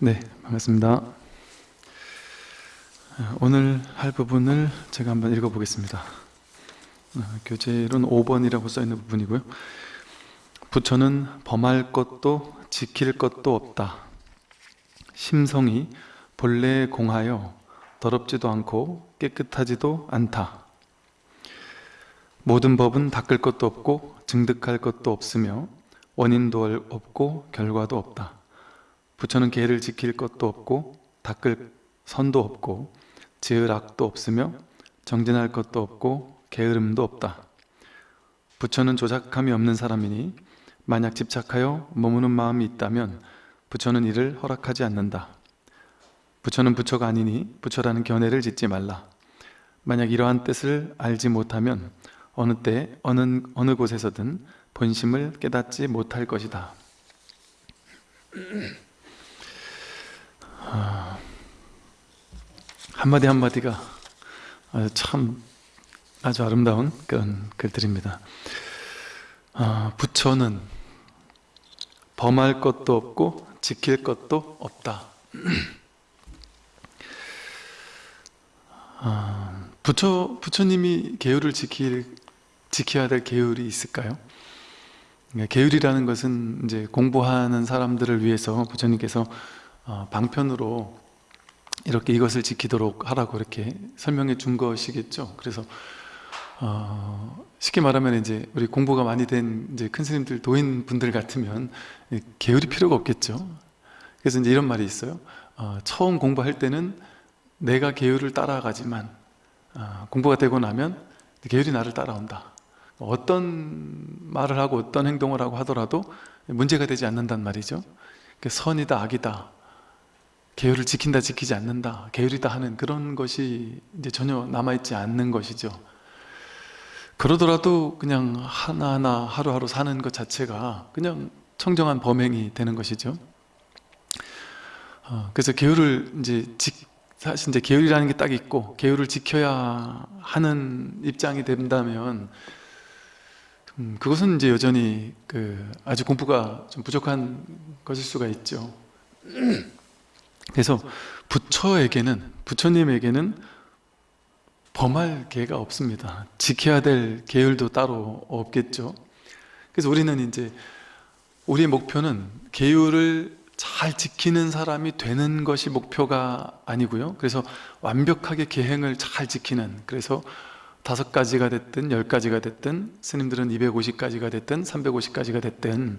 네, 반갑습니다. 오늘 할 부분을 제가 한번 읽어보겠습니다. 어, 교재로는 5번이라고 써있는 부분이고요. 부처는 범할 것도 지킬 것도 없다. 심성이 본래에 공하여 더럽지도 않고 깨끗하지도 않다. 모든 법은 닦을 것도 없고 증득할 것도 없으며 원인도 없고 결과도 없다. 부처는 계를 지킬 것도 없고 닦을 선도 없고 지을 악도 없으며 정진할 것도 없고 게으름도 없다. 부처는 조작함이 없는 사람이니 만약 집착하여 머무는 마음이 있다면 부처는 이를 허락하지 않는다. 부처는 부처가 아니니 부처라는 견해를 짓지 말라. 만약 이러한 뜻을 알지 못하면 어느 때 어느, 어느 곳에서든 본심을 깨닫지 못할 것이다. 아, 한마디 한마디가 참 아주 아름다운 그런 글들입니다. 아, 부처는 범할 것도 없고 지킬 것도 없다. 아, 부처 부처님이 계율을 지킬 지켜야 될 계율이 있을까요? 그러니까 계율이라는 것은 이제 공부하는 사람들을 위해서 부처님께서 어, 방편으로 이렇게 이것을 지키도록 하라고 이렇게 설명해 준 것이겠죠. 그래서 어, 쉽게 말하면 이제 우리 공부가 많이 된 이제 큰 스님들 도인 분들 같으면 계율이 필요가 없겠죠. 그래서 이제 이런 말이 있어요. 어, 처음 공부할 때는 내가 계율을 따라가지만 어, 공부가 되고 나면 계율이 나를 따라온다. 어떤 말을 하고 어떤 행동을 하고 하더라도 문제가 되지 않는단 말이죠. 선이다 악이다 계율을 지킨다 지키지 않는다 계율이다 하는 그런 것이 이제 전혀 남아있지 않는 것이죠. 그러더라도 그냥 하나하나 하루하루 사는 것 자체가 그냥 청정한 범행이 되는 것이죠. 어, 그래서 계율을 이제 지, 사실 이제 계율이라는 게 딱 있고 계율을 지켜야 하는 입장이 된다면 음, 그것은 이제 여전히 그 아주 공부가 좀 부족한 것일 수가 있죠 그래서 부처에게는 부처님에게는 범할 계가 없습니다. 지켜야 될 계율도 따로 없겠죠. 그래서 우리는 이제 우리의 목표는 계율을 잘 지키는 사람이 되는 것이 목표가 아니고요. 그래서 완벽하게 계행을 잘 지키는 그래서 다섯 가지가 됐든 열 가지가 됐든 스님들은 250가지가 됐든 350가지가 됐든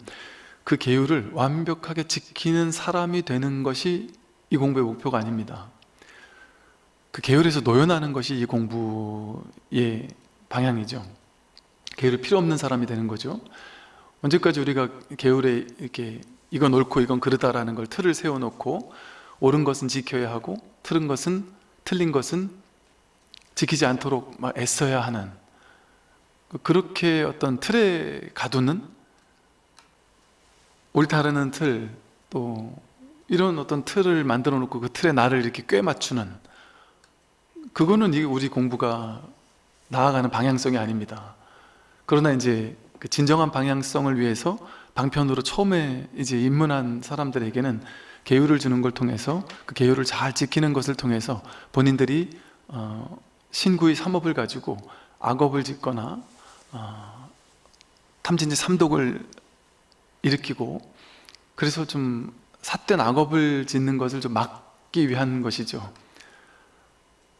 그 계율을 완벽하게 지키는 사람이 되는 것이 이 공부의 목표가 아닙니다. 그 계율에서 노연하는 것이 이 공부의 방향이죠. 계율이 필요 없는 사람이 되는 거죠. 언제까지 우리가 계율에 이렇게 이건 옳고 이건 그르다라는 걸 틀을 세워놓고 옳은 것은 지켜야 하고 틀은 것은 틀린 것은 지키지 않도록 막 애써야 하는 그렇게 어떤 틀에 가두는 옳다라는 틀 또 이런 어떤 틀을 만들어 놓고 그 틀에 나를 이렇게 꿰 맞추는 그거는 우리 공부가 나아가는 방향성이 아닙니다. 그러나 이제 그 진정한 방향성을 위해서 방편으로 처음에 이제 입문한 사람들에게는 계율을 주는 걸 통해서 그 계율을 잘 지키는 것을 통해서 본인들이 어, 신구의 삼업을 가지고 악업을 짓거나 어, 탐진지 삼독을 일으키고 그래서 좀 삿된 악업을 짓는 것을 좀 막기 위한 것이죠.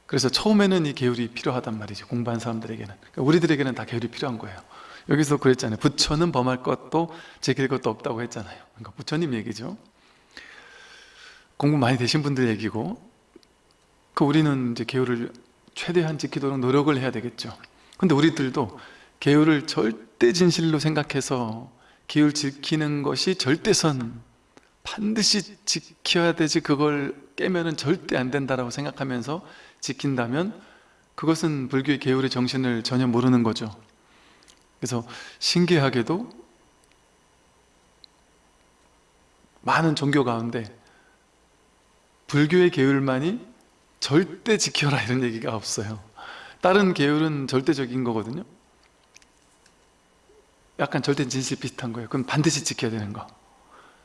그래서 처음에는 이 계율이 필요하단 말이죠 공부한 사람들에게는. 그러니까 우리들에게는 다 계율이 필요한 거예요. 여기서 그랬잖아요. 부처는 범할 것도 지킬 것도 없다고 했잖아요. 그러니까 부처님 얘기죠. 공부 많이 되신 분들 얘기고 그 우리는 이제 계율을 최대한 지키도록 노력을 해야 되겠죠. 근데 우리들도 계율을 절대 진실로 생각해서 계율 지키는 것이 절대선 반드시 지켜야 되지 그걸 깨면은 절대 안 된다라고 생각하면서 지킨다면 그것은 불교의 계율의 정신을 전혀 모르는 거죠. 그래서 신기하게도 많은 종교 가운데 불교의 계율만이 절대 지켜라 이런 얘기가 없어요. 다른 계율은 절대적인 거거든요. 약간 절대 진실 비슷한 거예요. 그건 반드시 지켜야 되는 거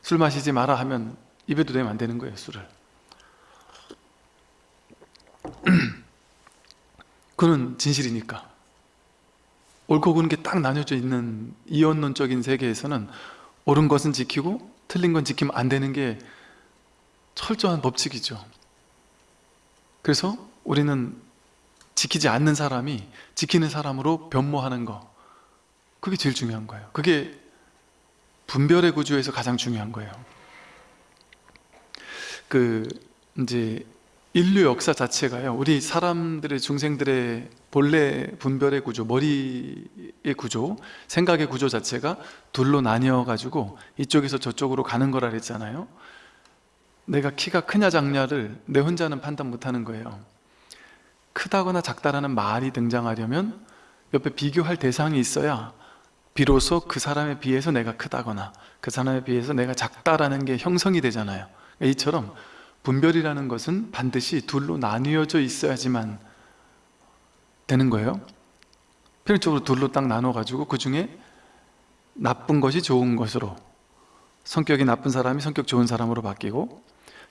술 마시지 마라 하면 입에도 대면 안 되는 거예요 술을. 그는 진실이니까. 옳고 그른 게 딱 나뉘어져 있는 이원론적인 세계에서는 옳은 것은 지키고 틀린 건 지키면 안 되는 게 철저한 법칙이죠. 그래서 우리는 지키지 않는 사람이 지키는 사람으로 변모하는 거. 그게 제일 중요한 거예요. 그게 분별의 구조에서 가장 중요한 거예요. 그 이제 인류 역사 자체가요 우리 사람들의 중생들의 본래 분별의 구조 머리의 구조 생각의 구조 자체가 둘로 나뉘어 가지고 이쪽에서 저쪽으로 가는 거라 그랬잖아요. 내가 키가 크냐 작냐를 내 혼자는 판단 못하는 거예요. 크다거나 작다라는 말이 등장하려면 옆에 비교할 대상이 있어야 비로소 그 사람에 비해서 내가 크다거나 그 사람에 비해서 내가 작다라는 게 형성이 되잖아요. 이처럼 분별이라는 것은 반드시 둘로 나뉘어져 있어야지만 되는 거예요. 필연적으로 둘로 딱 나눠가지고 그 중에 나쁜 것이 좋은 것으로 성격이 나쁜 사람이 성격 좋은 사람으로 바뀌고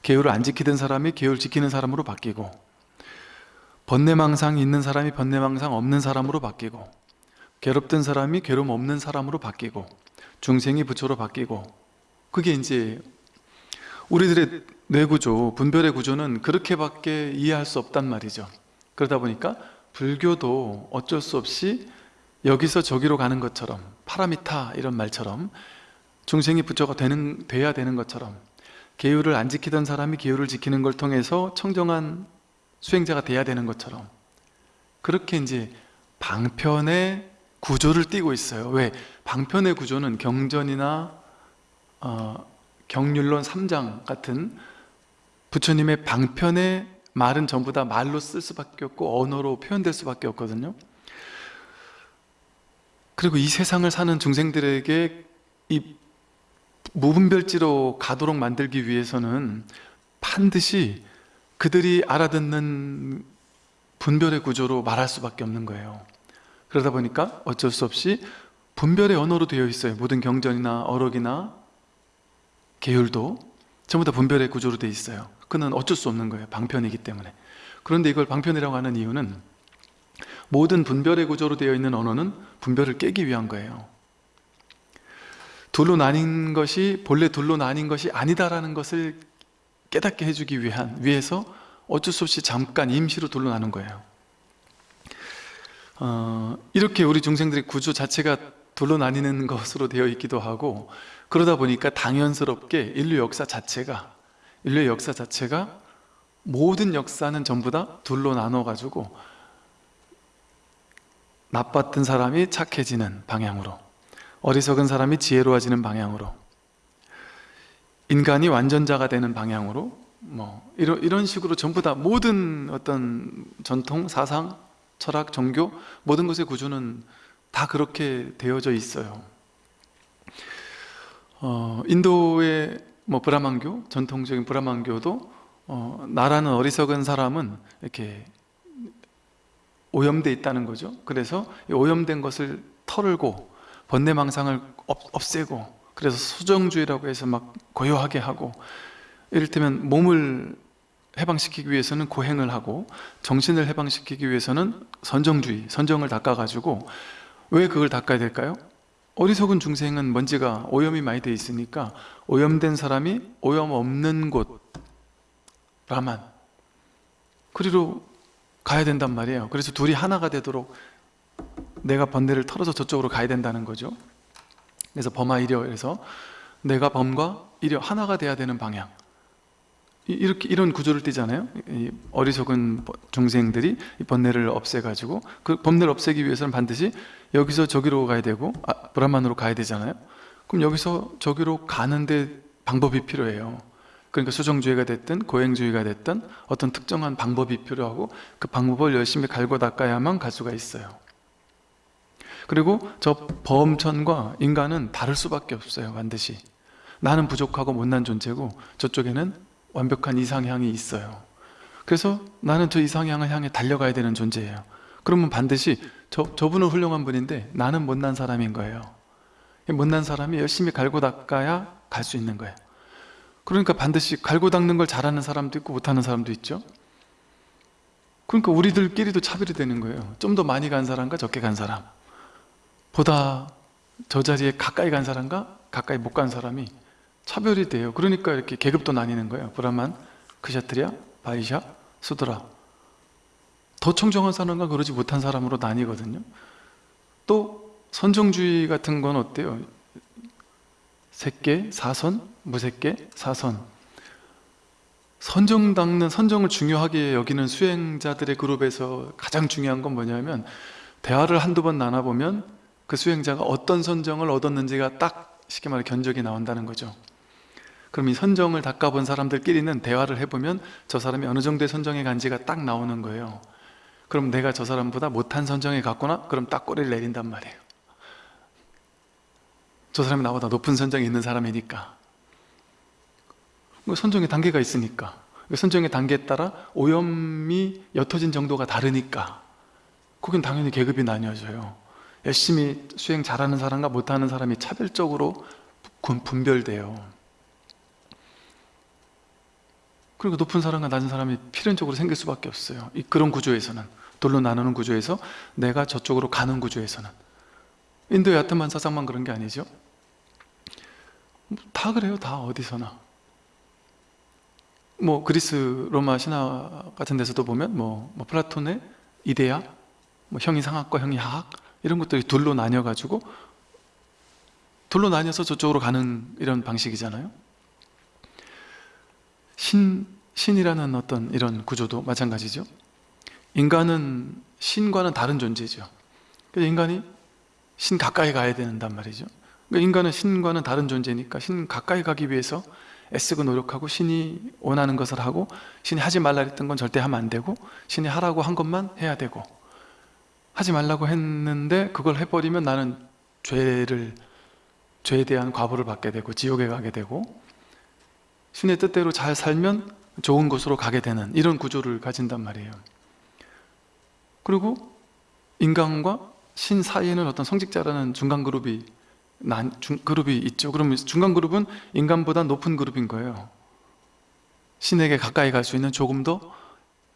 계율을 안 지키던 사람이 계율 지키는 사람으로 바뀌고 번뇌망상이 있는 사람이 번뇌망상 없는 사람으로 바뀌고 괴롭던 사람이 괴로움 없는 사람으로 바뀌고 중생이 부처로 바뀌고 그게 이제 우리들의 뇌구조, 분별의 구조는 그렇게밖에 이해할 수 없단 말이죠. 그러다 보니까 불교도 어쩔 수 없이 여기서 저기로 가는 것처럼 파라미타 이런 말처럼 중생이 부처가 되는, 돼야 되는 것처럼 계율을 안 지키던 사람이 계율을 지키는 걸 통해서 청정한 수행자가 돼야 되는 것처럼 그렇게 이제 방편의 구조를 띠고 있어요. 왜? 방편의 구조는 경전이나 어, 경률론 3장 같은 부처님의 방편의 말은 전부 다 말로 쓸 수밖에 없고 언어로 표현될 수밖에 없거든요. 그리고 이 세상을 사는 중생들에게 이 무분별지로 가도록 만들기 위해서는 반드시 그들이 알아듣는 분별의 구조로 말할 수밖에 없는 거예요 그러다 보니까 어쩔 수 없이 분별의 언어로 되어 있어요. 모든 경전이나 어록이나 계율도 전부 다 분별의 구조로 되어 있어요. 그는 어쩔 수 없는 거예요. 방편이기 때문에. 그런데 이걸 방편이라고 하는 이유는 모든 분별의 구조로 되어 있는 언어는 분별을 깨기 위한 거예요. 둘로 나뉜 것이 본래 둘로 나뉜 것이 아니다라는 것을 깨닫게 해주기 위한 위해서 어쩔 수 없이 잠깐 임시로 둘로 나눈 거예요 어, 이렇게 우리 중생들의 구조 자체가 둘로 나뉘는 것으로 되어 있기도 하고 그러다 보니까 당연스럽게 인류 역사 자체가 인류의 역사 자체가 모든 역사는 전부 다 둘로 나눠 가지고 나빴던 사람이 착해지는 방향으로 어리석은 사람이 지혜로워지는 방향으로 인간이 완전자가 되는 방향으로 뭐 이런 식으로 전부 다 모든 어떤 전통 사상 철학 종교 모든 것의 구조는 다 그렇게 되어져 있어요. 어, 인도의 뭐 브라만교 전통적인 브라만교도 어, 나라는 어리석은 사람은 이렇게 오염돼 있다는 거죠. 그래서 오염된 것을 털고 번뇌망상을 없애고 그래서 수정주의라고 해서 막 고요하게 하고 이를테면 몸을 해방시키기 위해서는 고행을 하고 정신을 해방시키기 위해서는 선정주의, 선정을 닦아가지고 왜 그걸 닦아야 될까요? 어리석은 중생은 먼지가 오염이 많이 돼 있으니까 오염된 사람이 오염 없는 곳 라만 그리로 가야 된단 말이에요. 그래서 둘이 하나가 되도록 내가 번뇌를 털어서 저쪽으로 가야 된다는 거죠. 그래서 범하 이려 그래서 내가 범과 이려 하나가 돼야 되는 방향 이렇게 이런 구조를 띠잖아요. 어리석은 중생들이 번뇌를 없애가지고 그 번뇌를 없애기 위해서는 반드시 여기서 저기로 가야 되고 아, 브라만으로 가야 되잖아요. 그럼 여기서 저기로 가는데 방법이 필요해요. 그러니까 수정주의가 됐든 고행주의가 됐든 어떤 특정한 방법이 필요하고 그 방법을 열심히 갈고 닦아야만 갈 수가 있어요. 그리고 저 범천과 인간은 다를 수밖에 없어요 반드시. 나는 부족하고 못난 존재고 저쪽에는 완벽한 이상향이 있어요. 그래서 나는 저 이상향을 향해 달려가야 되는 존재예요. 그러면 반드시 저, 저분은 훌륭한 분인데 나는 못난 사람인 거예요. 못난 사람이 열심히 갈고 닦아야 갈 수 있는 거예요. 그러니까 반드시 갈고 닦는 걸 잘하는 사람도 있고 못하는 사람도 있죠. 그러니까 우리들끼리도 차별이 되는 거예요. 좀 더 많이 간 사람과 적게 간 사람. 보다 저 자리에 가까이 간 사람과 가까이 못 간 사람이 차별이 돼요. 그러니까 이렇게 계급도 나뉘는 거예요. 브라만, 크샤트리아, 바이샤, 수드라. 더 청정한 사람과 그러지 못한 사람으로 나뉘거든요. 또 선정주의 같은 건 어때요? 색계, 사선, 무색계, 사선. 선정 닦는 선정을 중요하게 여기는 수행자들의 그룹에서 가장 중요한 건 뭐냐면 대화를 한두 번 나눠보면 그 수행자가 어떤 선정을 얻었는지가 딱 쉽게 말해 견적이 나온다는 거죠 그럼 이 선정을 닦아본 사람들끼리는 대화를 해보면 저 사람이 어느 정도의 선정에 간지가 딱 나오는 거예요. 그럼 내가 저 사람보다 못한 선정에 갔구나? 그럼 딱 꼬리를 내린단 말이에요. 저 사람이 나보다 높은 선정에 있는 사람이니까. 뭐 선정의 단계가 있으니까. 그 선정의 단계에 따라 오염이 옅어진 정도가 다르니까. 거긴 당연히 계급이 나뉘어져요. 열심히 수행 잘하는 사람과 못하는 사람이 차별적으로 분- 분별돼요 그리고 높은 사람과 낮은 사람이 필연적으로 생길 수밖에 없어요. 이 그런 구조에서는. 돌로 나누는 구조에서 내가 저쪽으로 가는 구조에서는. 인도의 아트만 사상만 그런 게 아니죠? 다 그래요. 다 어디서나. 뭐 그리스 로마 신화 같은 데서도 보면 뭐, 뭐 플라톤의 이데아 뭐 형이 상학과 형이 하학 이런 것들이 둘로 나뉘어 가지고 둘로 나뉘어서 저쪽으로 가는 이런 방식이잖아요 신, 신이라는 어떤 이런 구조도 마찬가지죠. 인간은 신과는 다른 존재죠. 그래서 인간이 신 가까이 가야 된단 말이죠. 그러니까 인간은 신과는 다른 존재니까 신 가까이 가기 위해서 애쓰고 노력하고 신이 원하는 것을 하고 신이 하지 말라 했던 건 절대 하면 안 되고 신이 하라고 한 것만 해야 되고 하지 말라고 했는데 그걸 해버리면 나는 죄를 죄에 대한 과보를 받게 되고 지옥에 가게 되고 신의 뜻대로 잘 살면 좋은 곳으로 가게 되는 이런 구조를 가진단 말이에요. 그리고 인간과 신 사이에는 어떤 성직자라는 중간 그룹이 난, 중, 그룹이 있죠. 그러면 중간 그룹은 인간보다 높은 그룹인 거예요. 신에게 가까이 갈 수 있는 조금 더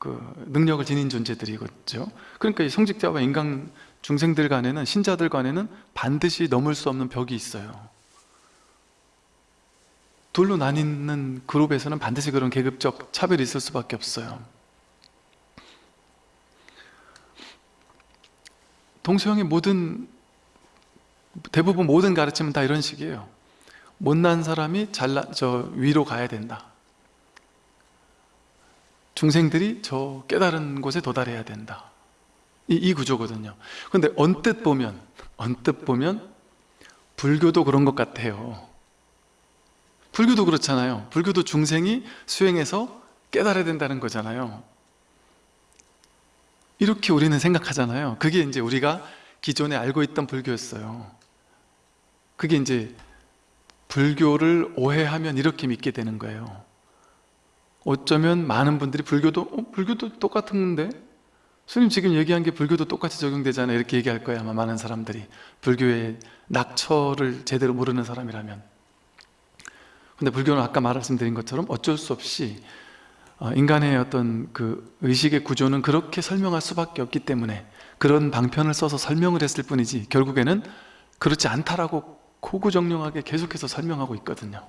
그 능력을 지닌 존재들이겠죠. 그러니까 이 성직자와 인간 중생들 간에는 신자들 간에는 반드시 넘을 수 없는 벽이 있어요 둘로 나뉘는 그룹에서는 반드시 그런 계급적 차별이 있을 수밖에 없어요. 동서양의 모든 대부분 모든 가르침은 다 이런 식이에요. 못난 사람이 잘나, 저 위로 가야 된다. 중생들이 저 깨달은 곳에 도달해야 된다. 이, 이 구조거든요. 근데 언뜻 보면 언뜻 보면 불교도 그런 것 같아요 불교도 그렇잖아요. 불교도 중생이 수행해서 깨달아야 된다는 거잖아요. 이렇게 우리는 생각하잖아요. 그게 이제 우리가 기존에 알고 있던 불교였어요. 그게 이제 불교를 오해하면 이렇게 믿게 되는 거예요. 어쩌면 많은 분들이 불교도 어, 불교도 똑같은데? 스님 지금 얘기한 게 불교도 똑같이 적용되잖아요. 이렇게 얘기할 거예요 아마 많은 사람들이. 불교의 낙처를 제대로 모르는 사람이라면 근데 불교는 아까 말씀드린 것처럼 어쩔 수 없이 어, 인간의 어떤 그 의식의 구조는 그렇게 설명할 수밖에 없기 때문에 그런 방편을 써서 설명을 했을 뿐이지 결국에는 그렇지 않다라고 고구정령하게 계속해서 설명하고 있거든요.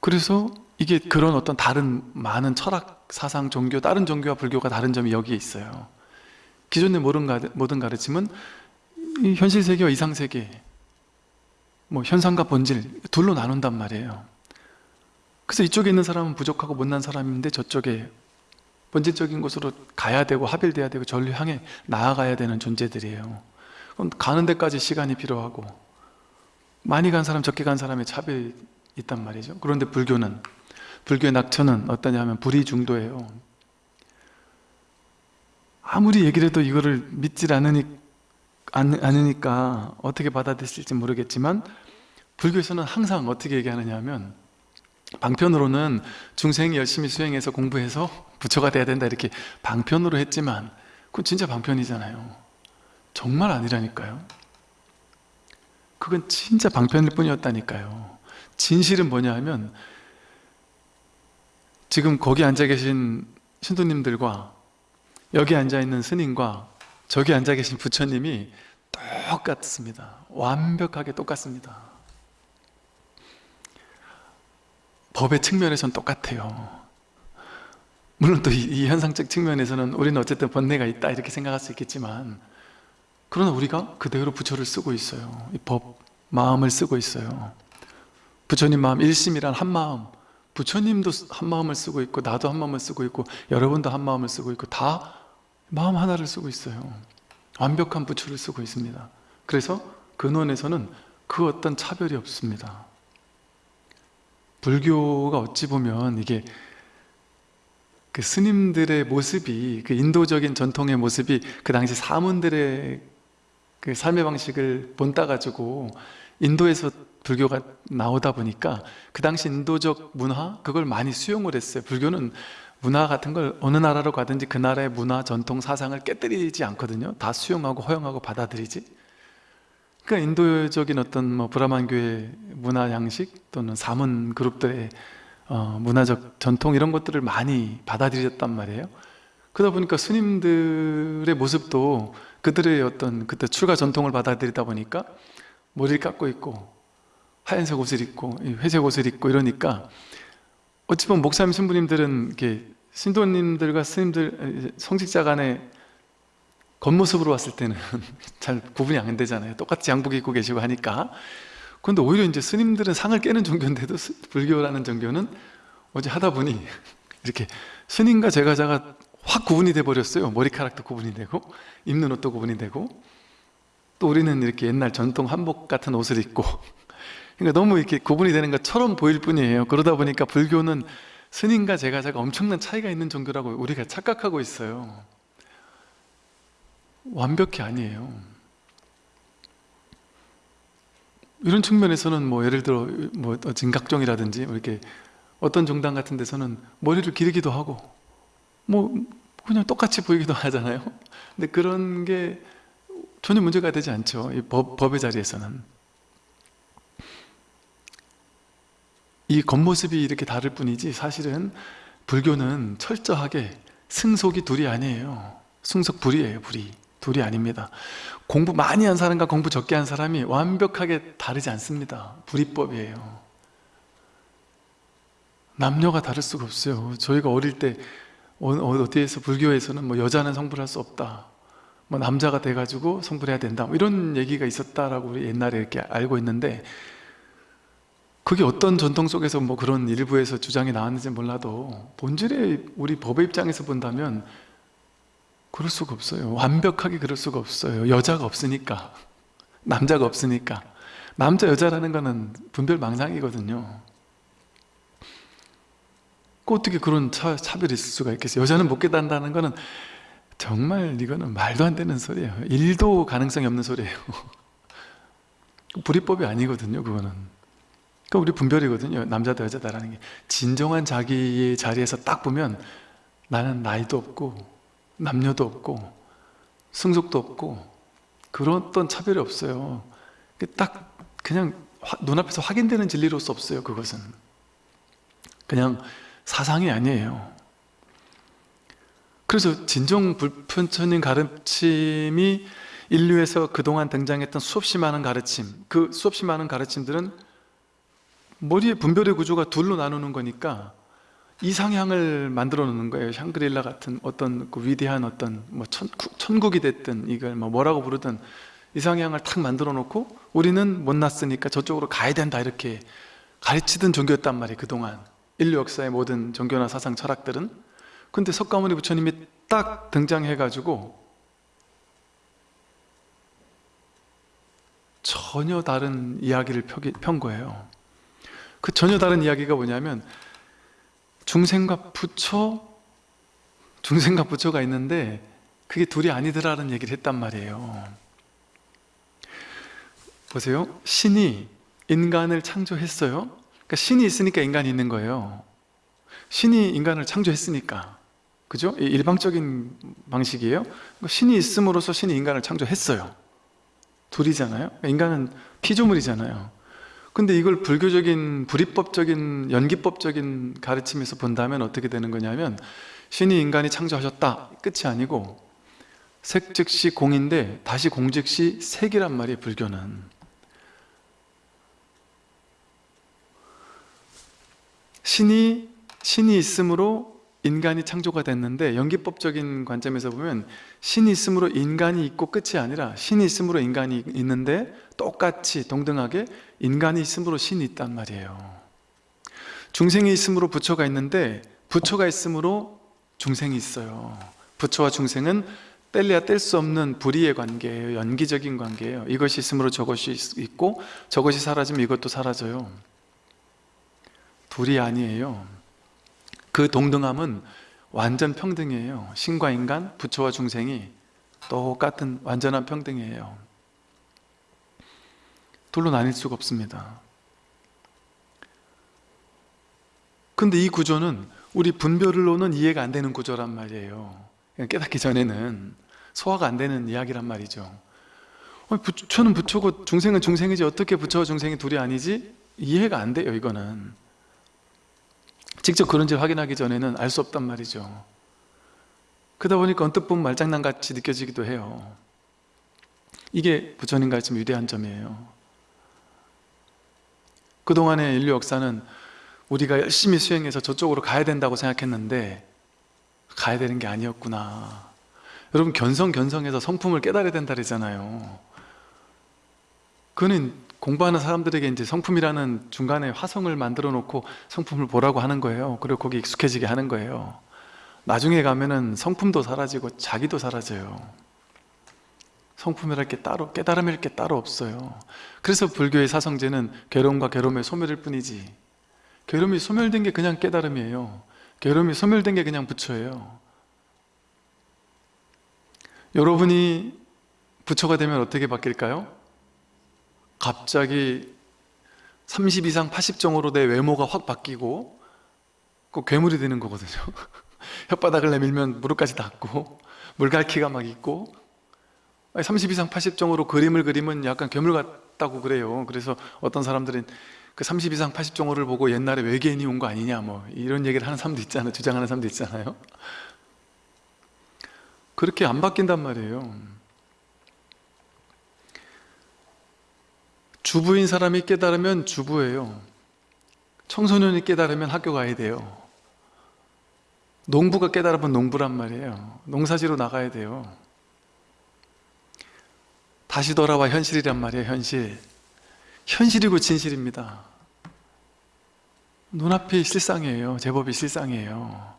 그래서 이게 그런 어떤 다른 많은 철학, 사상, 종교, 다른 종교와 불교가 다른 점이 여기에 있어요. 기존의 모든, 가르침은 이 현실 세계와 이상 세계 뭐 현상과 본질 둘로 나눈단 말이에요. 그래서 이쪽에 있는 사람은 부족하고 못난 사람인데 저쪽에 본질적인 곳으로 가야 되고 합일돼야 되고 전류 향해 나아가야 되는 존재들이에요. 그럼 가는 데까지 시간이 필요하고 많이 간 사람 적게 간 사람의 차별이 있단 말이죠. 그런데 불교는 불교의 낙처는 어떠냐면 불의 중도예요. 아무리 얘기를 해도 이거를 믿질 않으니, 않으니까 어떻게 받아들일지 모르겠지만 불교에서는 항상 어떻게 얘기하느냐 하면 방편으로는 중생이 열심히 수행해서 공부해서 부처가 돼야 된다 이렇게 방편으로 했지만 그건 진짜 방편이잖아요. 정말 아니라니까요. 그건 진짜 방편일 뿐이었다니까요. 진실은 뭐냐 하면 지금 거기 앉아 계신 신도님들과 여기 앉아 있는 스님과 저기 앉아 계신 부처님이 똑같습니다. 완벽하게 똑같습니다. 법의 측면에서는 똑같아요. 물론 또이 현상적 측면에서는 우리는 어쨌든 번뇌가 있다 이렇게 생각할 수 있겠지만 그러나 우리가 그대로 부처를 쓰고 있어요. 이 법, 마음을 쓰고 있어요. 부처님 마음 일심이란 한 마음 부처님도 한 마음을 쓰고 있고 나도 한 마음을 쓰고 있고 여러분도 한 마음을 쓰고 있고 다 마음 하나를 쓰고 있어요. 완벽한 부처를 쓰고 있습니다. 그래서 근원에서는 그 어떤 차별이 없습니다. 불교가 어찌 보면 이게 그 스님들의 모습이 그 인도적인 전통의 모습이 그 당시 사문들의 그 삶의 방식을 본따 가지고 인도에서 불교가 나오다 보니까 그 당시 인도적 문화 그걸 많이 수용을 했어요. 불교는 문화 같은 걸 어느 나라로 가든지 그 나라의 문화, 전통, 사상을 깨뜨리지 않거든요. 다 수용하고 허용하고 받아들이지. 그러니까 인도적인 어떤 뭐 브라만 교회 문화 양식 또는 사문 그룹들의 어, 문화적 전통 이런 것들을 많이 받아들였단 말이에요. 그러다 보니까 스님들의 모습도 그들의 어떤 그때 출가 전통을 받아들이다 보니까 머리를 깎고 있고 하얀색 옷을 입고 회색 옷을 입고 이러니까 어찌 보면 목사님 신부님들은 이렇게 신도님들과 스님들 성직자 간의 겉모습으로 봤을 때는 잘 구분이 안 되잖아요. 똑같이 양복 입고 계시고 하니까. 그런데 오히려 이제 스님들은 상을 깨는 종교인데도 불교라는 종교는 어제 하다 보니 이렇게 스님과 제가자가 확 구분이 돼 버렸어요. 머리카락도 구분이 되고 입는 옷도 구분이 되고. 또 우리는 이렇게 옛날 전통 한복 같은 옷을 입고 그러니까 너무 이렇게 구분이 되는 것처럼 보일 뿐이에요. 그러다 보니까 불교는 스님과 제가자가 엄청난 차이가 있는 종교라고 우리가 착각하고 있어요. 완벽히 아니에요. 이런 측면에서는 뭐 예를 들어 뭐 진각종이라든지 뭐 이렇게 어떤 종당 같은 데서는 머리를 기르기도 하고 뭐 그냥 똑같이 보이기도 하잖아요. 근데 그런 게 전혀 문제가 되지 않죠. 이 법, 법의 자리에서는 이 겉모습이 이렇게 다를 뿐이지 사실은 불교는 철저하게 승속이 둘이 아니에요. 승속 불이에요 불이. 둘이 아닙니다. 공부 많이 한 사람과 공부 적게 한 사람이 완벽하게 다르지 않습니다. 불이법이에요. 남녀가 다를 수가 없어요. 저희가 어릴 때 어, 어디에서 불교에서는 뭐 여자는 성불할 수 없다. 뭐 남자가 돼가지고 성불해야 된다. 뭐 이런 얘기가 있었다라고 우리 옛날에 이렇게 알고 있는데 그게 어떤 전통 속에서 뭐 그런 일부에서 주장이 나왔는지 몰라도 본질의 우리 법의 입장에서 본다면 그럴 수가 없어요. 완벽하게 그럴 수가 없어요. 여자가 없으니까. 남자가 없으니까. 남자 여자라는 거는 분별 망상이거든요. 그 어떻게 그런 차, 차별이 있을 수가 있겠어요? 여자는 못 깨닫는다는 거는 정말 이거는 말도 안 되는 소리예요. 일도 가능성이 없는 소리예요. 불이법이 아니거든요 그거는 그 우리 분별이거든요. 남자다 여자다라는 게. 진정한 자기의 자리에서 딱 보면 나는 나이도 없고 남녀도 없고 승속도 없고 그런 어떤 차별이 없어요. 딱 그냥 눈앞에서 확인되는 진리로서 없어요 그것은. 그냥 사상이 아니에요. 그래서 진정 불편천인 가르침이 인류에서 그동안 등장했던 수없이 많은 가르침 그 수없이 많은 가르침들은 머리의 분별의 구조가 둘로 나누는 거니까 이상향을 만들어 놓는 거예요. 샹그릴라 같은 어떤 그 위대한 어떤 뭐 천국, 이 됐든 이걸 뭐 뭐라고 부르든 이상향을 탁 만들어 놓고 우리는 못났으니까 저쪽으로 가야 된다 이렇게 가르치던 종교였단 말이에요 그동안. 인류 역사의 모든 종교나 사상 철학들은. 근데 석가모니 부처님이 딱 등장해 가지고 전혀 다른 이야기를 편 거예요 그 전혀 다른 이야기가 뭐냐면 중생과 부처 중생과 부처가 있는데 그게 둘이 아니더라는 얘기를 했단 말이에요. 보세요. 신이 인간을 창조했어요. 그러니까 신이 있으니까 인간이 있는 거예요. 신이 인간을 창조했으니까. 그죠? 일방적인 방식이에요. 신이 있음으로써 신이 인간을 창조했어요. 둘이잖아요. 인간은 피조물이잖아요 근데 이걸 불교적인 불이법적인 연기법적인 가르침에서 본다면 어떻게 되는 거냐면 신이 인간이 창조하셨다. 끝이 아니고 색 즉시 공인데 다시 공 즉시 색이란 말이에요 불교는. 신이 신이 있으므로 인간이 창조가 됐는데 연기법적인 관점에서 보면 신이 있으므로 인간이 있고 끝이 아니라 신이 있으므로 인간이 있는데 똑같이 동등하게 인간이 있으므로 신이 있단 말이에요. 중생이 있으므로 부처가 있는데 부처가 있으므로 중생이 있어요. 부처와 중생은 뗄래야 뗄 수 없는 불의의 관계예요. 연기적인 관계예요. 이것이 있으므로 저것이 있고 저것이 사라지면 이것도 사라져요. 둘이 아니에요 그 동등함은 완전 평등이에요. 신과 인간, 부처와 중생이 똑같은 완전한 평등이에요. 둘로 나뉠 수가 없습니다. 근데 이 구조는 우리 분별로는 이해가 안 되는 구조란 말이에요. 깨닫기 전에는 소화가 안 되는 이야기란 말이죠. 부처는 부처고 중생은 중생이지 어떻게 부처와 중생이 둘이 아니지? 이해가 안 돼요 이거는 직접 그런지 확인하기 전에는 알 수 없단 말이죠. 그러다 보니까 언뜻 보면 말장난같이 느껴지기도 해요. 이게 부처님 가르침 위대한 점이에요. 그동안의 인류 역사는 우리가 열심히 수행해서 저쪽으로 가야 된다고 생각했는데 가야 되는 게 아니었구나. 여러분 견성견성해서 성품을 깨달아야 된다 그러잖아요. 그는 공부하는 사람들에게 이제 성품이라는 중간에 화성을 만들어 놓고 성품을 보라고 하는 거예요. 그리고 거기 익숙해지게 하는 거예요. 나중에 가면은 성품도 사라지고 자기도 사라져요. 성품이랄 게 따로 깨달음일 게 따로 없어요. 그래서 불교의 사성제는 괴로움과 괴로움의 소멸일 뿐이지. 괴로움이 소멸된 게 그냥 깨달음이에요. 괴로움이 소멸된 게 그냥 부처예요. 여러분이 부처가 되면 어떻게 바뀔까요? 갑자기 30 이상 80정으로 내 외모가 확 바뀌고 그 괴물이 되는 거거든요. 혓바닥을 내밀면 무릎까지 닿고 물갈퀴가 막 있고. 30 이상 80정으로 그림을 그리면 약간 괴물 같다고 그래요. 그래서 어떤 사람들은 그 30 이상 80정으를 보고 옛날에 외계인이 온 거 아니냐 뭐 이런 얘기를 하는 사람도 있잖아요. 주장하는 사람도 있잖아요. 그렇게 안 바뀐단 말이에요 주부인 사람이 깨달으면 주부예요. 청소년이 깨달으면 학교 가야 돼요. 농부가 깨달으면 농부란 말이에요. 농사지로 나가야 돼요. 다시 돌아와 현실이란 말이에요 현실. 현실이고 진실입니다. 눈앞이 실상이에요. 제법이 실상이에요.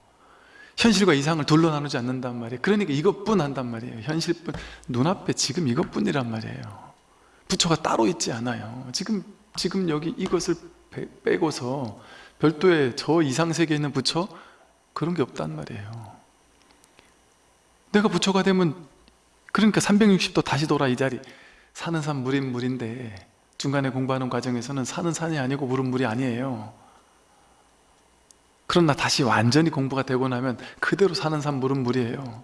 현실과 이상을 둘로 나누지 않는단 말이에요. 그러니까 이것뿐 한단 말이에요. 현실뿐 눈앞에 지금 이것뿐이란 말이에요 부처가 따로 있지 않아요. 지금 지금 여기 이것을 빼고서 별도의 저 이상세계에 있는 부처? 그런 게 없단 말이에요. 내가 부처가 되면 그러니까 360도 다시 돌아 이 자리. 사는 산 물인 물인데 중간에 공부하는 과정에서는 사는 산이 아니고 물은 물이 아니에요. 그러나 다시 완전히 공부가 되고 나면 그대로 사는 산 물은 물이에요.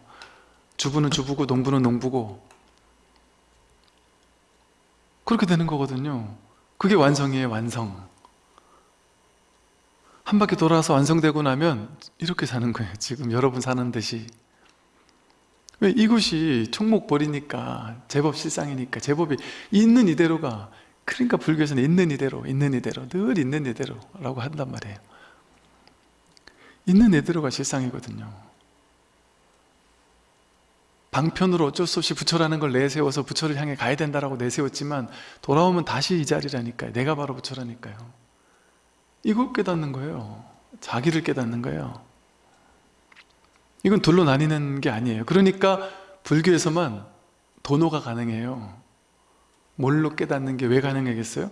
주부는 주부고 농부는 농부고 그렇게 되는 거거든요. 그게 완성이에요 완성. 한 바퀴 돌아서 완성되고 나면 이렇게 사는 거예요 지금. 여러분 사는 듯이. 왜 이곳이 총목 버리니까 제법 실상이니까 제법이 있는 이대로가 그러니까 불교에서는 있는 이대로 있는 이대로 늘 있는 이대로 라고 한단 말이에요. 있는 이대로가 실상이거든요 방편으로 어쩔 수 없이 부처라는 걸 내세워서 부처를 향해 가야 된다라고 내세웠지만 돌아오면 다시 이 자리라니까요. 내가 바로 부처라니까요. 이걸 깨닫는 거예요. 자기를 깨닫는 거예요. 이건 둘로 나뉘는 게 아니에요. 그러니까 불교에서만 도노가 가능해요. 뭘로 깨닫는 게 왜 가능하겠어요?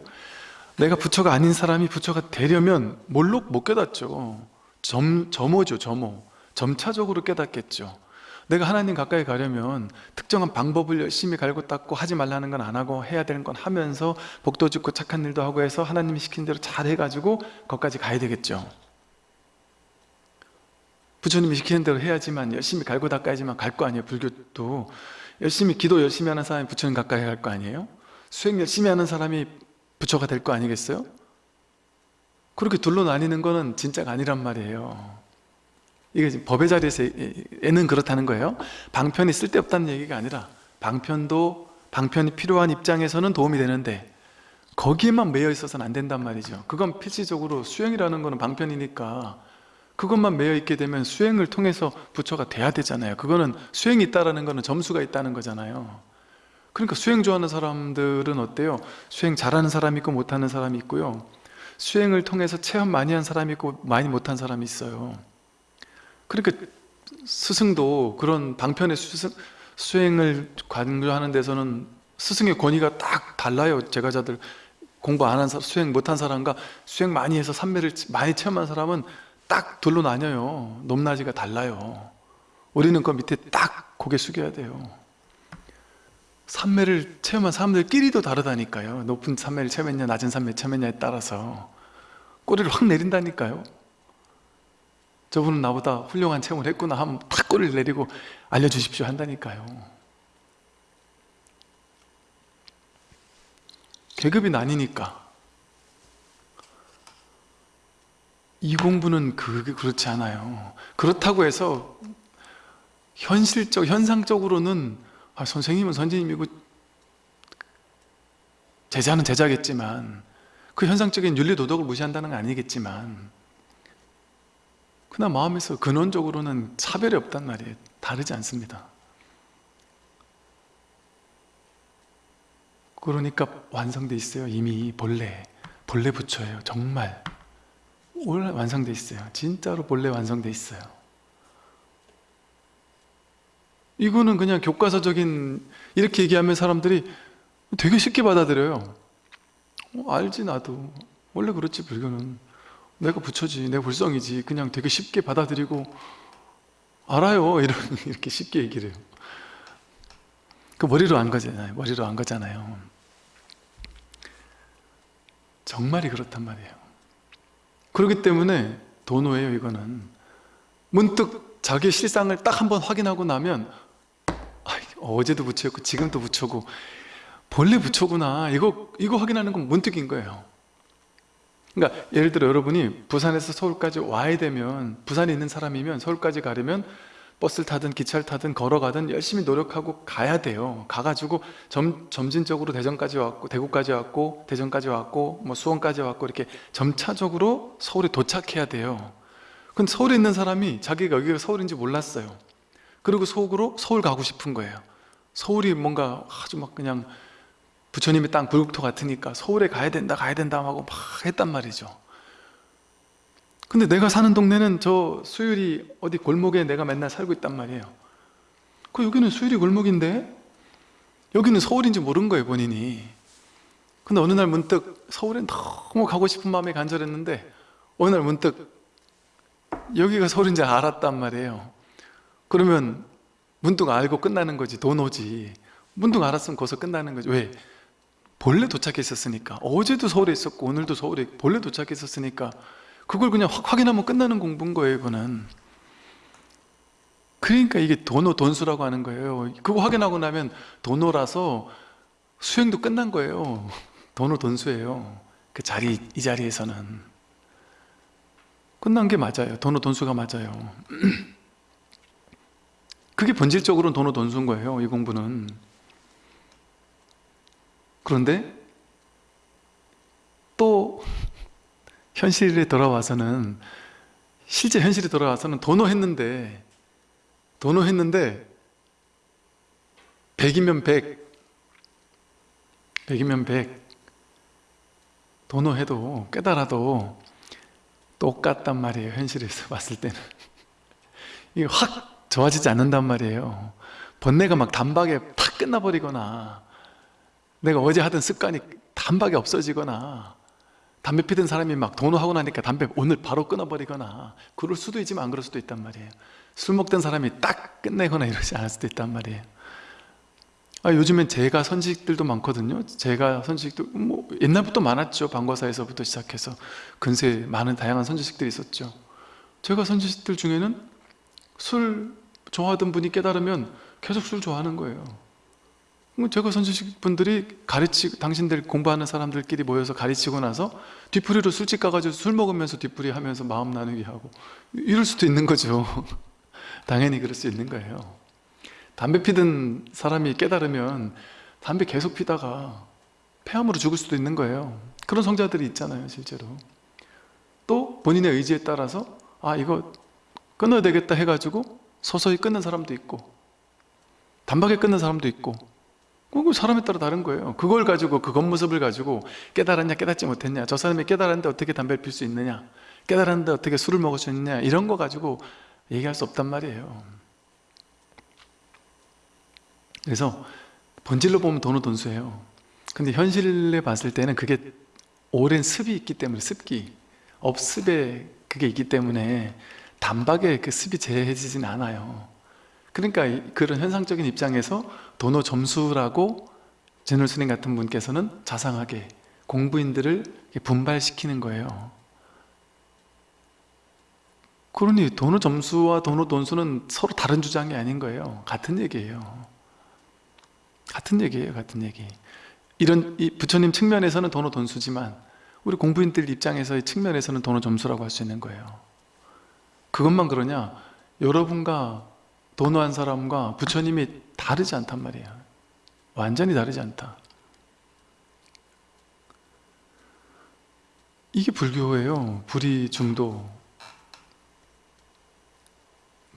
내가 부처가 아닌 사람이 부처가 되려면 뭘로 못 깨닫죠. 점, 점오죠 점오. 점차적으로 깨닫겠죠 내가 하나님 가까이 가려면 특정한 방법을 열심히 갈고 닦고 하지 말라는 건 안 하고 해야 되는 건 하면서 복도 짓고 착한 일도 하고 해서 하나님이 시킨 대로 잘 해가지고 거기까지 가야 되겠죠. 부처님이 시키는 대로 해야지만 열심히 갈고 닦아야지만 갈 거 아니에요 불교도. 열심히 기도 열심히 하는 사람이 부처님 가까이 갈 거 아니에요? 수행 열심히 하는 사람이 부처가 될 거 아니겠어요? 그렇게 둘로 나뉘는 거는 진짜가 아니란 말이에요 이게 지금 법의 자리에서 애는 그렇다는 거예요. 방편이 쓸데없다는 얘기가 아니라 방편도 방편이 필요한 입장에서는 도움이 되는데 거기에만 매여 있어서는 안 된단 말이죠. 그건 필시적으로 수행이라는 거는 방편이니까 그것만 매여 있게 되면 수행을 통해서 부처가 돼야 되잖아요. 그거는 수행이 있다는 거는 점수가 있다는 거잖아요. 그러니까 수행 좋아하는 사람들은 어때요? 수행 잘하는 사람이 있고 못하는 사람이 있고요. 수행을 통해서 체험 많이 한 사람이 있고 많이 못한 사람이 있어요 그러니까 스승도 그런 방편의 수승, 수행을 강조하는 데서는 스승의 권위가 딱 달라요. 제가자들 공부 안 한 사람, 수행 못한 사람과 수행 많이 해서 삼매를 많이 체험한 사람은 딱 둘로 나뉘어요. 높낮이가 달라요. 우리는 그 밑에 딱 고개 숙여야 돼요. 삼매를 체험한 사람들끼리도 다르다니까요. 높은 삼매를 체험했냐 낮은 삼매를 체험했냐에 따라서 꼬리를 확 내린다니까요 저분은 나보다 훌륭한 체험을 했구나 하면 탁 꼬리를 내리고 알려주십시오 한다니까요. 계급이 나뉘니까. 이 공부는 그게 그렇지 않아요. 그렇다고 해서 현실적, 현상적으로는 아, 선생님은 선생님이고 제자는 제자겠지만 그 현상적인 윤리도덕을 무시한다는 건 아니겠지만 그러나 마음에서 근원적으로는 차별이 없단 말이에요. 다르지 않습니다. 그러니까 완성돼 있어요. 이미 본래 본래 부처예요. 정말. 완성돼 있어요. 진짜로 본래 완성돼 있어요. 이거는 그냥 교과서적인 이렇게 얘기하면 사람들이 되게 쉽게 받아들여요. 어, 알지 나도. 원래 그렇지 불교는 내가 부처지 내 불성이지. 그냥 되게 쉽게 받아들이고 알아요. 이런 이렇게 쉽게 얘기를 해요. 그 머리로 안 거잖아요. 머리로 안 거잖아요. 정말이 그렇단 말이에요. 그렇기 때문에 도노예요 이거는. 문득 자기 실상을 딱 한번 확인하고 나면 아, 어제도 부처였고 지금도 부처고 본래 부처구나. 이거 이거 확인하는 건 문득인 거예요 그러니까 예를 들어 여러분이 부산에서 서울까지 와야 되면 부산에 있는 사람이면 서울까지 가려면 버스를 타든 기차를 타든 걸어가든 열심히 노력하고 가야 돼요. 가가지고 점, 점진적으로 대전까지 왔고 대구까지 왔고 대전까지 왔고 뭐 수원까지 왔고 이렇게 점차적으로 서울에 도착해야 돼요. 근데 서울에 있는 사람이 자기가 여기가 서울인지 몰랐어요. 그리고 속으로 서울 가고 싶은 거예요. 서울이 뭔가 아주 막 그냥 부처님의 땅 불국토 같으니까 서울에 가야 된다 가야 된다 하고 막 했단 말이죠. 근데 내가 사는 동네는 저 수율이 어디 골목에 내가 맨날 살고 있단 말이에요. 그 여기는 수율이 골목인데 여기는 서울인지 모른 거예요 본인이. 근데 어느 날 문득 서울에 너무 가고 싶은 마음이 간절했는데 어느 날 문득 여기가 서울인지 알았단 말이에요. 그러면 문득 알고 끝나는 거지 돈 오지. 문득 알았으면 거기서 끝나는 거지. 왜? 본래 도착했었으니까. 어제도 서울에 있었고 오늘도 서울에 본래 도착했었으니까. 그걸 그냥 확 확인하면 끝나는 공부인 거예요 이거는. 그러니까 이게 도노 돈수라고 하는 거예요. 그거 확인하고 나면 도노라서 수행도 끝난 거예요. 도노 돈수예요. 그 자리 이 자리에서는. 끝난 게 맞아요. 도노 돈수가 맞아요. 그게 본질적으로는 도노 돈수인 거예요 이 공부는 그런데 또 현실에 돌아와서는 실제 현실에 돌아와서는 도노했는데 도노했는데 100이면 100 100이면 100 도노해도 깨달아도 똑같단 말이에요 현실에서 봤을 때는. 이게 확 좋아지지 않는단 말이에요. 번뇌가 막 단박에 탁 끝나버리거나 내가 어제 하던 습관이 단박에 없어지거나 담배 피던 사람이 막 도노하고 나니까 담배 오늘 바로 끊어버리거나 그럴 수도 있지만 안 그럴 수도 있단 말이에요. 술 먹던 사람이 딱 끝내거나 이러지 않을 수도 있단 말이에요. 아, 요즘엔 제가 선지식들도 많거든요. 제가 선지식도 뭐 옛날부터 많았죠. 방과사에서부터 시작해서. 근세 많은 다양한 선지식들이 있었죠. 제가 선지식들 중에는 술 좋아하던 분이 깨달으면 계속 술 좋아하는 거예요. 뭐 제가 선주식 분들이 가르치 당신들 공부하는 사람들끼리 모여서 가르치고 나서 뒤풀이로 술집 가가지고 술 먹으면서 뒤풀이 하면서 마음 나누기 하고 이럴 수도 있는 거죠. 당연히 그럴 수 있는 거예요. 담배 피던 사람이 깨달으면 담배 계속 피다가 폐암으로 죽을 수도 있는 거예요. 그런 성자들이 있잖아요 실제로. 또 본인의 의지에 따라서 아 이거 끊어야 되겠다 해가지고 서서히 끊는 사람도 있고 단박에 끊는 사람도 있고 그거 사람에 따라 다른 거예요. 그걸 가지고 그 겉모습을 가지고 깨달았냐 깨닫지 못했냐 저 사람이 깨달았는데 어떻게 담배를 필 수 있느냐 깨달았는데 어떻게 술을 먹을 수 있느냐 이런 거 가지고 얘기할 수 없단 말이에요. 그래서 본질로 보면 돈은 돈수예요. 근데 현실에 봤을 때는 그게 오랜 습이 있기 때문에 습기 업습에 그게 있기 때문에 단박에 그 습이 제해지진 않아요 그러니까 이- 그런 현상적인 입장에서 도노 점수라고 제놀 스님 같은 분께서는 자상하게 공부인들을 분발시키는 거예요. 그러니 도노 점수와 도노 돈수는 서로 다른 주장이 아닌 거예요. 같은 얘기예요. 같은 얘기예요 같은 얘기. 이런 이 부처님 측면에서는 도노 돈수지만 우리 공부인들 입장에서의 측면에서는 도노 점수라고 할 수 있는 거예요. 그것만 그러냐? 여러분과 도노한 사람과 부처님이 다르지 않단 말이에요. 완전히 다르지 않다. 이게 불교예요. 불이 중도.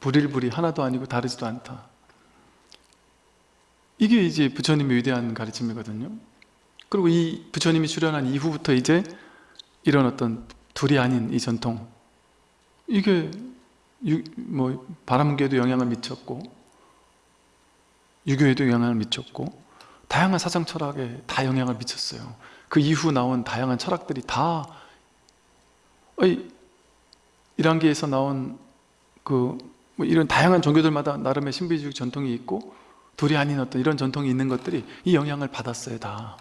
불일불이 하나도 아니고 다르지도 않다. 이게 이제 부처님의 위대한 가르침이거든요. 그리고 이 부처님이 출현한 이후부터 이제 이런 어떤 둘이 아닌 이 전통. 이게 유, 뭐 바람계에도 영향을 미쳤고 유교에도 영향을 미쳤고 다양한 사상 철학에 다 영향을 미쳤어요. 그 이후 나온 다양한 철학들이 다 어이, 이란계에서 나온 그 뭐 이런 다양한 종교들마다 나름의 신비주의 전통이 있고 둘이 아닌 어떤 이런 전통이 있는 것들이 이 영향을 받았어요 다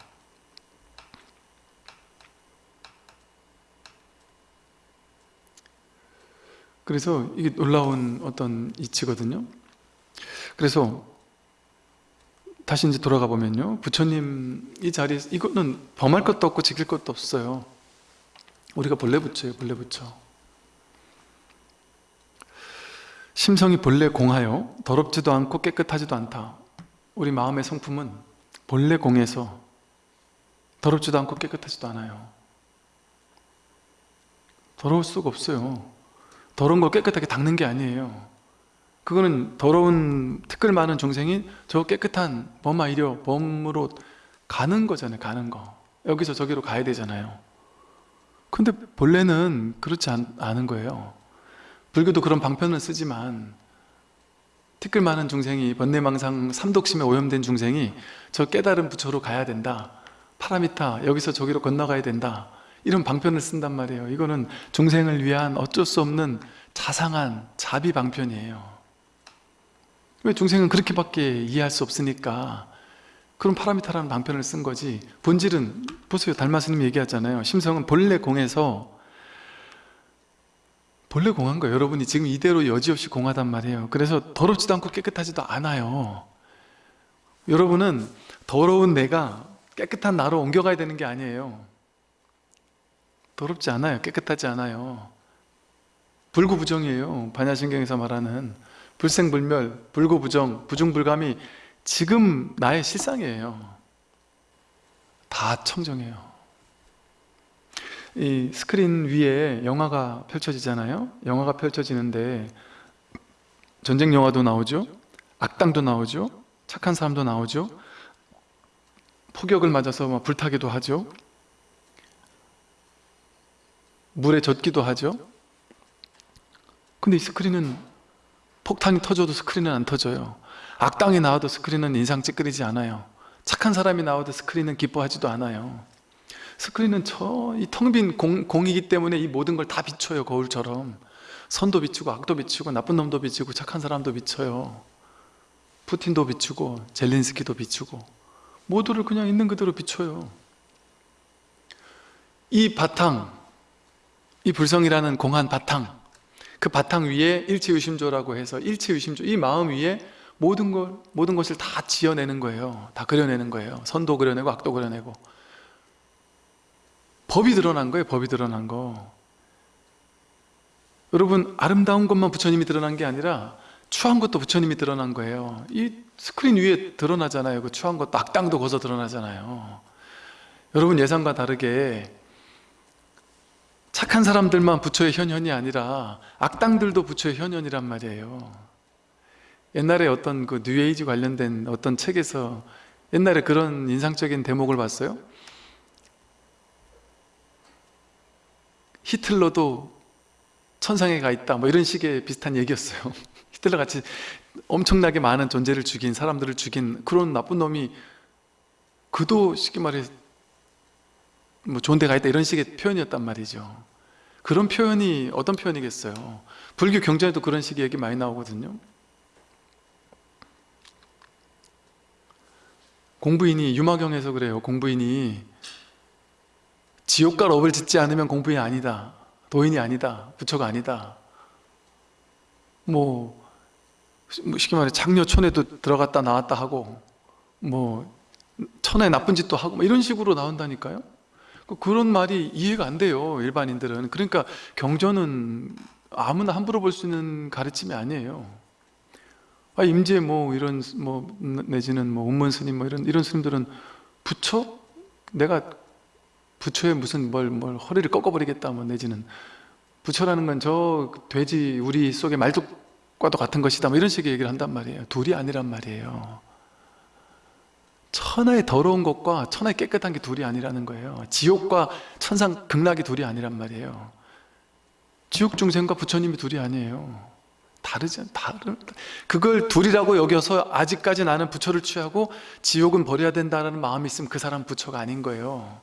그래서 이게 놀라운 어떤 이치거든요. 그래서 다시 이제 돌아가 보면요. 부처님 이 자리에 이거는 범할 것도 없고 지킬 것도 없어요. 우리가 본래 부처예요 본래 부처. 심성이 본래 공하여 더럽지도 않고 깨끗하지도 않다. 우리 마음의 성품은 본래 공해서 더럽지도 않고 깨끗하지도 않아요. 더러울 수가 없어요 더러운 걸 깨끗하게 닦는 게 아니에요. 그거는 더러운 티끌 많은 종생이 저 깨끗한 범아 이려 범으로 가는 거잖아요 가는 거. 여기서 저기로 가야 되잖아요. 근데 본래는 그렇지 않, 않은 거예요. 불교도 그런 방편을 쓰지만 티끌 많은 중생이 번뇌망상 삼독심에 오염된 중생이 저 깨달은 부처로 가야 된다. 파라미타 여기서 저기로 건너가야 된다 이런 방편을 쓴단 말이에요. 이거는 중생을 위한 어쩔 수 없는 자상한 자비 방편이에요. 왜 중생은 그렇게밖에 이해할 수 없으니까 그런 파라미타라는 방편을 쓴 거지. 본질은 보세요. 달마스님 얘기하잖아요. 심성은 본래 공에서 본래 공한 거예요. 여러분이 지금 이대로 여지없이 공하단 말이에요. 그래서 더럽지도 않고 깨끗하지도 않아요. 여러분은 더러운 내가 깨끗한 나로 옮겨가야 되는 게 아니에요 더럽지 않아요. 깨끗하지 않아요. 불구부정이에요. 반야신경에서 말하는 불생불멸, 불구부정, 부중불감이 지금 나의 실상이에요. 다 청정해요. 이 스크린 위에 영화가 펼쳐지잖아요. 영화가 펼쳐지는데 전쟁 영화도 나오죠? 악당도 나오죠? 착한 사람도 나오죠? 폭격을 맞아서 막 불타기도 하죠 물에 젖기도 하죠. 근데 이 스크린은 폭탄이 터져도 스크린은 안 터져요. 악당이 나와도 스크린은 인상 찌끄리지 않아요. 착한 사람이 나와도 스크린은 기뻐하지도 않아요. 스크린은 저 이 텅빈 공이기 때문에 이 모든 걸 다 비춰요 거울처럼. 선도 비추고 악도 비추고 나쁜 놈도 비추고 착한 사람도 비춰요. 푸틴도 비추고 젤린스키도 비추고 모두를 그냥 있는 그대로 비춰요. 이 바탕 이 불성이라는 공한 바탕 그 바탕 위에 일체유심조라고 해서 일체유심조 이 마음 위에 모든 걸 모든 것을 다 지어내는 거예요. 다 그려내는 거예요. 선도 그려내고 악도 그려내고 법이 드러난 거예요. 법이 드러난 거. 여러분 아름다운 것만 부처님이 드러난 게 아니라 추한 것도 부처님이 드러난 거예요. 이 스크린 위에 드러나잖아요. 그 추한 것도 악당도 거서 드러나잖아요. 여러분 예상과 다르게 착한 사람들만 부처의 현현이 아니라 악당들도 부처의 현현이란 말이에요. 옛날에 어떤 그 뉴에이지 관련된 어떤 책에서 옛날에 그런 인상적인 대목을 봤어요. 히틀러도 천상에 가 있다 뭐 이런 식의 비슷한 얘기였어요. 히틀러 같이 엄청나게 많은 존재를 죽인 사람들을 죽인 그런 나쁜 놈이 그도 쉽게 말해 뭐 좋은 데 가 있다 이런 식의 표현이었단 말이죠. 그런 표현이 어떤 표현이겠어요? 불교 경전에도 그런 식의 얘기 많이 나오거든요. 공부인이 유마경에서 그래요. 공부인이 지옥과 업을 짓지 않으면 공부인이 아니다. 도인이 아니다. 부처가 아니다. 뭐 쉽게 말해 장려촌에도 들어갔다 나왔다 하고 뭐 천에 나쁜 짓도 하고 뭐 이런 식으로 나온다니까요 그 그런 말이 이해가 안 돼요 일반인들은. 그러니까 경전은 아무나 함부로 볼 수 있는 가르침이 아니에요. 아, 임재 뭐 이런 뭐 내지는 뭐 운문 스님 뭐 이런 이런 스님들은 부처? 내가 부처에 무슨 뭘, 뭘 허리를 꺾어버리겠다 뭐 내지는 부처라는 건 저 돼지 우리 속에 말뚝과도 같은 것이다 뭐 이런 식의 얘기를 한단 말이에요. 둘이 아니란 말이에요 천하의 더러운 것과 천하의 깨끗한 게 둘이 아니라는 거예요. 지옥과 천상 극락이 둘이 아니란 말이에요. 지옥 중생과 부처님이 둘이 아니에요. 다르지 다른 그걸 둘이라고 여겨서 아직까지 나는 부처를 취하고 지옥은 버려야 된다는 마음이 있으면 그 사람 부처가 아닌 거예요.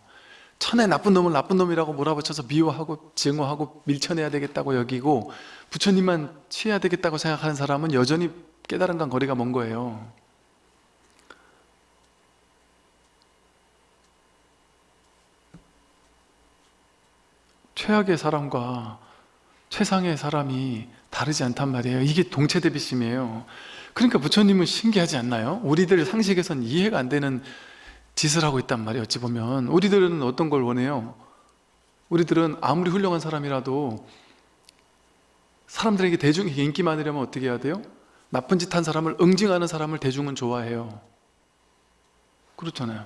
천의 나쁜 놈을 나쁜 놈이라고 몰아붙여서 미워하고 증오하고 밀쳐내야 되겠다고 여기고 부처님만 취해야 되겠다고 생각하는 사람은 여전히 깨달은 건 거리가 먼 거예요 최악의 사람과 최상의 사람이 다르지 않단 말이에요 이게 동체 대비심이에요 그러니까 부처님은 신기하지 않나요? 우리들 상식에선 이해가 안 되는 짓을 하고 있단 말이에요 어찌 보면 우리들은 어떤 걸 원해요? 우리들은 아무리 훌륭한 사람이라도 사람들에게 대중에게 인기 많으려면 어떻게 해야 돼요? 나쁜 짓 한 사람을 응징하는 사람을 대중은 좋아해요 그렇잖아요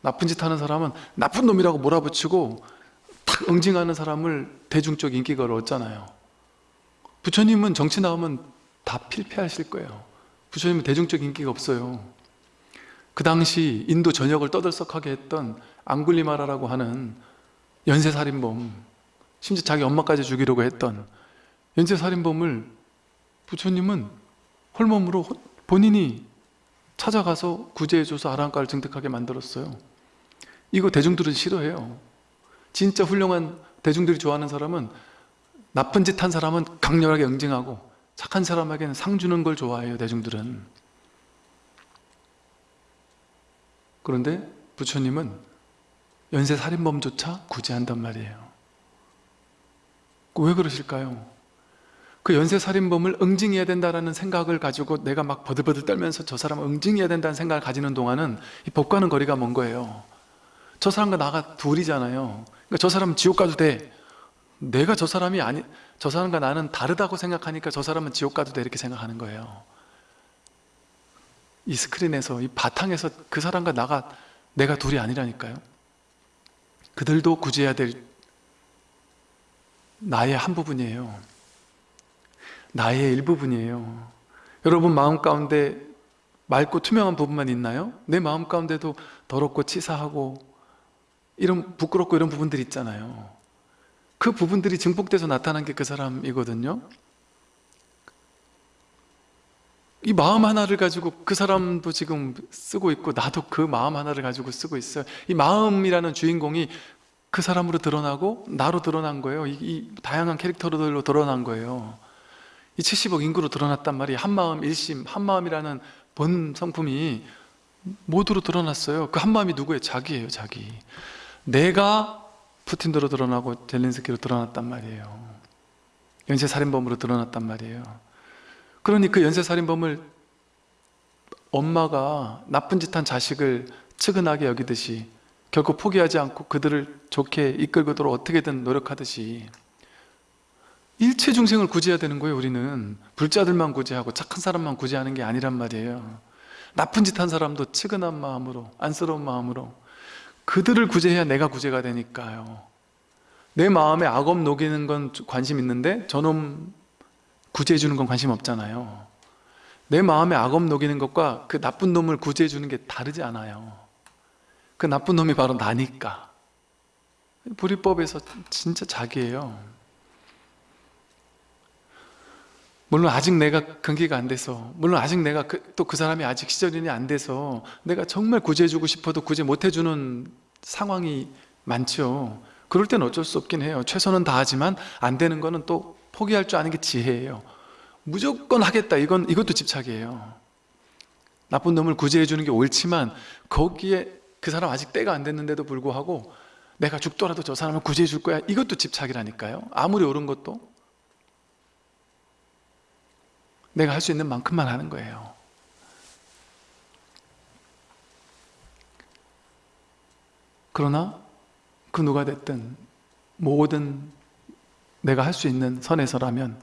나쁜 짓 하는 사람은 나쁜 놈이라고 몰아붙이고 탁 응징하는 사람을 대중적 인기가 얻잖아요. 부처님은 정치 나오면 다 필패하실 거예요. 부처님은 대중적 인기가 없어요. 그 당시 인도 전역을 떠들썩하게 했던 앙굴리마라라고 하는 연쇄살인범 심지어 자기 엄마까지 죽이려고 했던 연쇄살인범을 부처님은 홀몸으로 본인이 찾아가서 구제해줘서 아랑가를 증득하게 만들었어요. 이거 대중들은 싫어해요 진짜 훌륭한 대중들이 좋아하는 사람은 나쁜 짓 한 사람은 강렬하게 응징하고 착한 사람에게는 상 주는 걸 좋아해요 대중들은. 그런데 부처님은 연쇄살인범조차 구제한단 말이에요. 왜 그러실까요? 그 연쇄살인범을 응징해야 된다는 생각을 가지고 내가 막 버들버들 떨면서 저 사람을 응징해야 된다는 생각을 가지는 동안은 이 법과는 거리가 먼 거예요 저 사람과 나가 둘이잖아요. 그러니까 저 사람은 지옥 가도 돼. 내가 저 사람이 아니 저 사람과 나는 다르다고 생각하니까 저 사람은 지옥 가도 돼. 이렇게 생각하는 거예요. 이 스크린에서 이 바탕에서 그 사람과 나가 내가 둘이 아니라니까요. 그들도 구제해야 될 나의 한 부분이에요. 나의 일부분이에요. 여러분 마음 가운데 맑고 투명한 부분만 있나요? 내 마음 가운데도 더럽고 치사하고 이런 부끄럽고 이런 부분들이 있잖아요. 그 부분들이 증폭돼서 나타난 게 그 사람이거든요. 이 마음 하나를 가지고 그 사람도 지금 쓰고 있고 나도 그 마음 하나를 가지고 쓰고 있어요. 이 마음이라는 주인공이 그 사람으로 드러나고 나로 드러난 거예요. 이, 이 다양한 캐릭터들로 드러난 거예요. 이 70억 인구로 드러났단 말이에요. 한마음 일심 한마음이라는 본 성품이 모두로 드러났어요. 그 한마음이 누구예요? 자기예요 자기 내가 푸틴으로 드러나고 젤린스키로 드러났단 말이에요. 연쇄살인범으로 드러났단 말이에요. 그러니 그 연쇄살인범을 엄마가 나쁜 짓 한 자식을 측은하게 여기듯이 결코 포기하지 않고 그들을 좋게 이끌고도록 어떻게든 노력하듯이 일체 중생을 구제해야 되는 거예요 우리는. 불자들만 구제하고 착한 사람만 구제하는 게 아니란 말이에요. 나쁜 짓 한 사람도 측은한 마음으로 안쓰러운 마음으로 그들을 구제해야 내가 구제가 되니까요. 내 마음에 악업 녹이는 건 관심 있는데 저놈 구제해 주는 건 관심 없잖아요. 내 마음에 악업 녹이는 것과 그 나쁜 놈을 구제해 주는 게 다르지 않아요. 그 나쁜 놈이 바로 나니까. 불이법에서 진짜 자기예요 물론 아직 내가 근기가 안 돼서 물론 아직 내가 또 그 사람이 아직 시절인이 안 돼서 내가 정말 구제해주고 싶어도 구제 못해주는 상황이 많죠. 그럴 땐 어쩔 수 없긴 해요. 최선은 다하지만 안 되는 거는 또 포기할 줄 아는 게 지혜예요. 무조건 하겠다. 이건 이것도 집착이에요. 나쁜 놈을 구제해 주는 게 옳지만 거기에 그 사람 아직 때가 안 됐는데도 불구하고 내가 죽더라도 저 사람을 구제해 줄 거야. 이것도 집착이라니까요. 아무리 옳은 것도 내가 할 수 있는 만큼만 하는 거예요. 그러나 그 누가 됐든 모든 내가 할 수 있는 선에서라면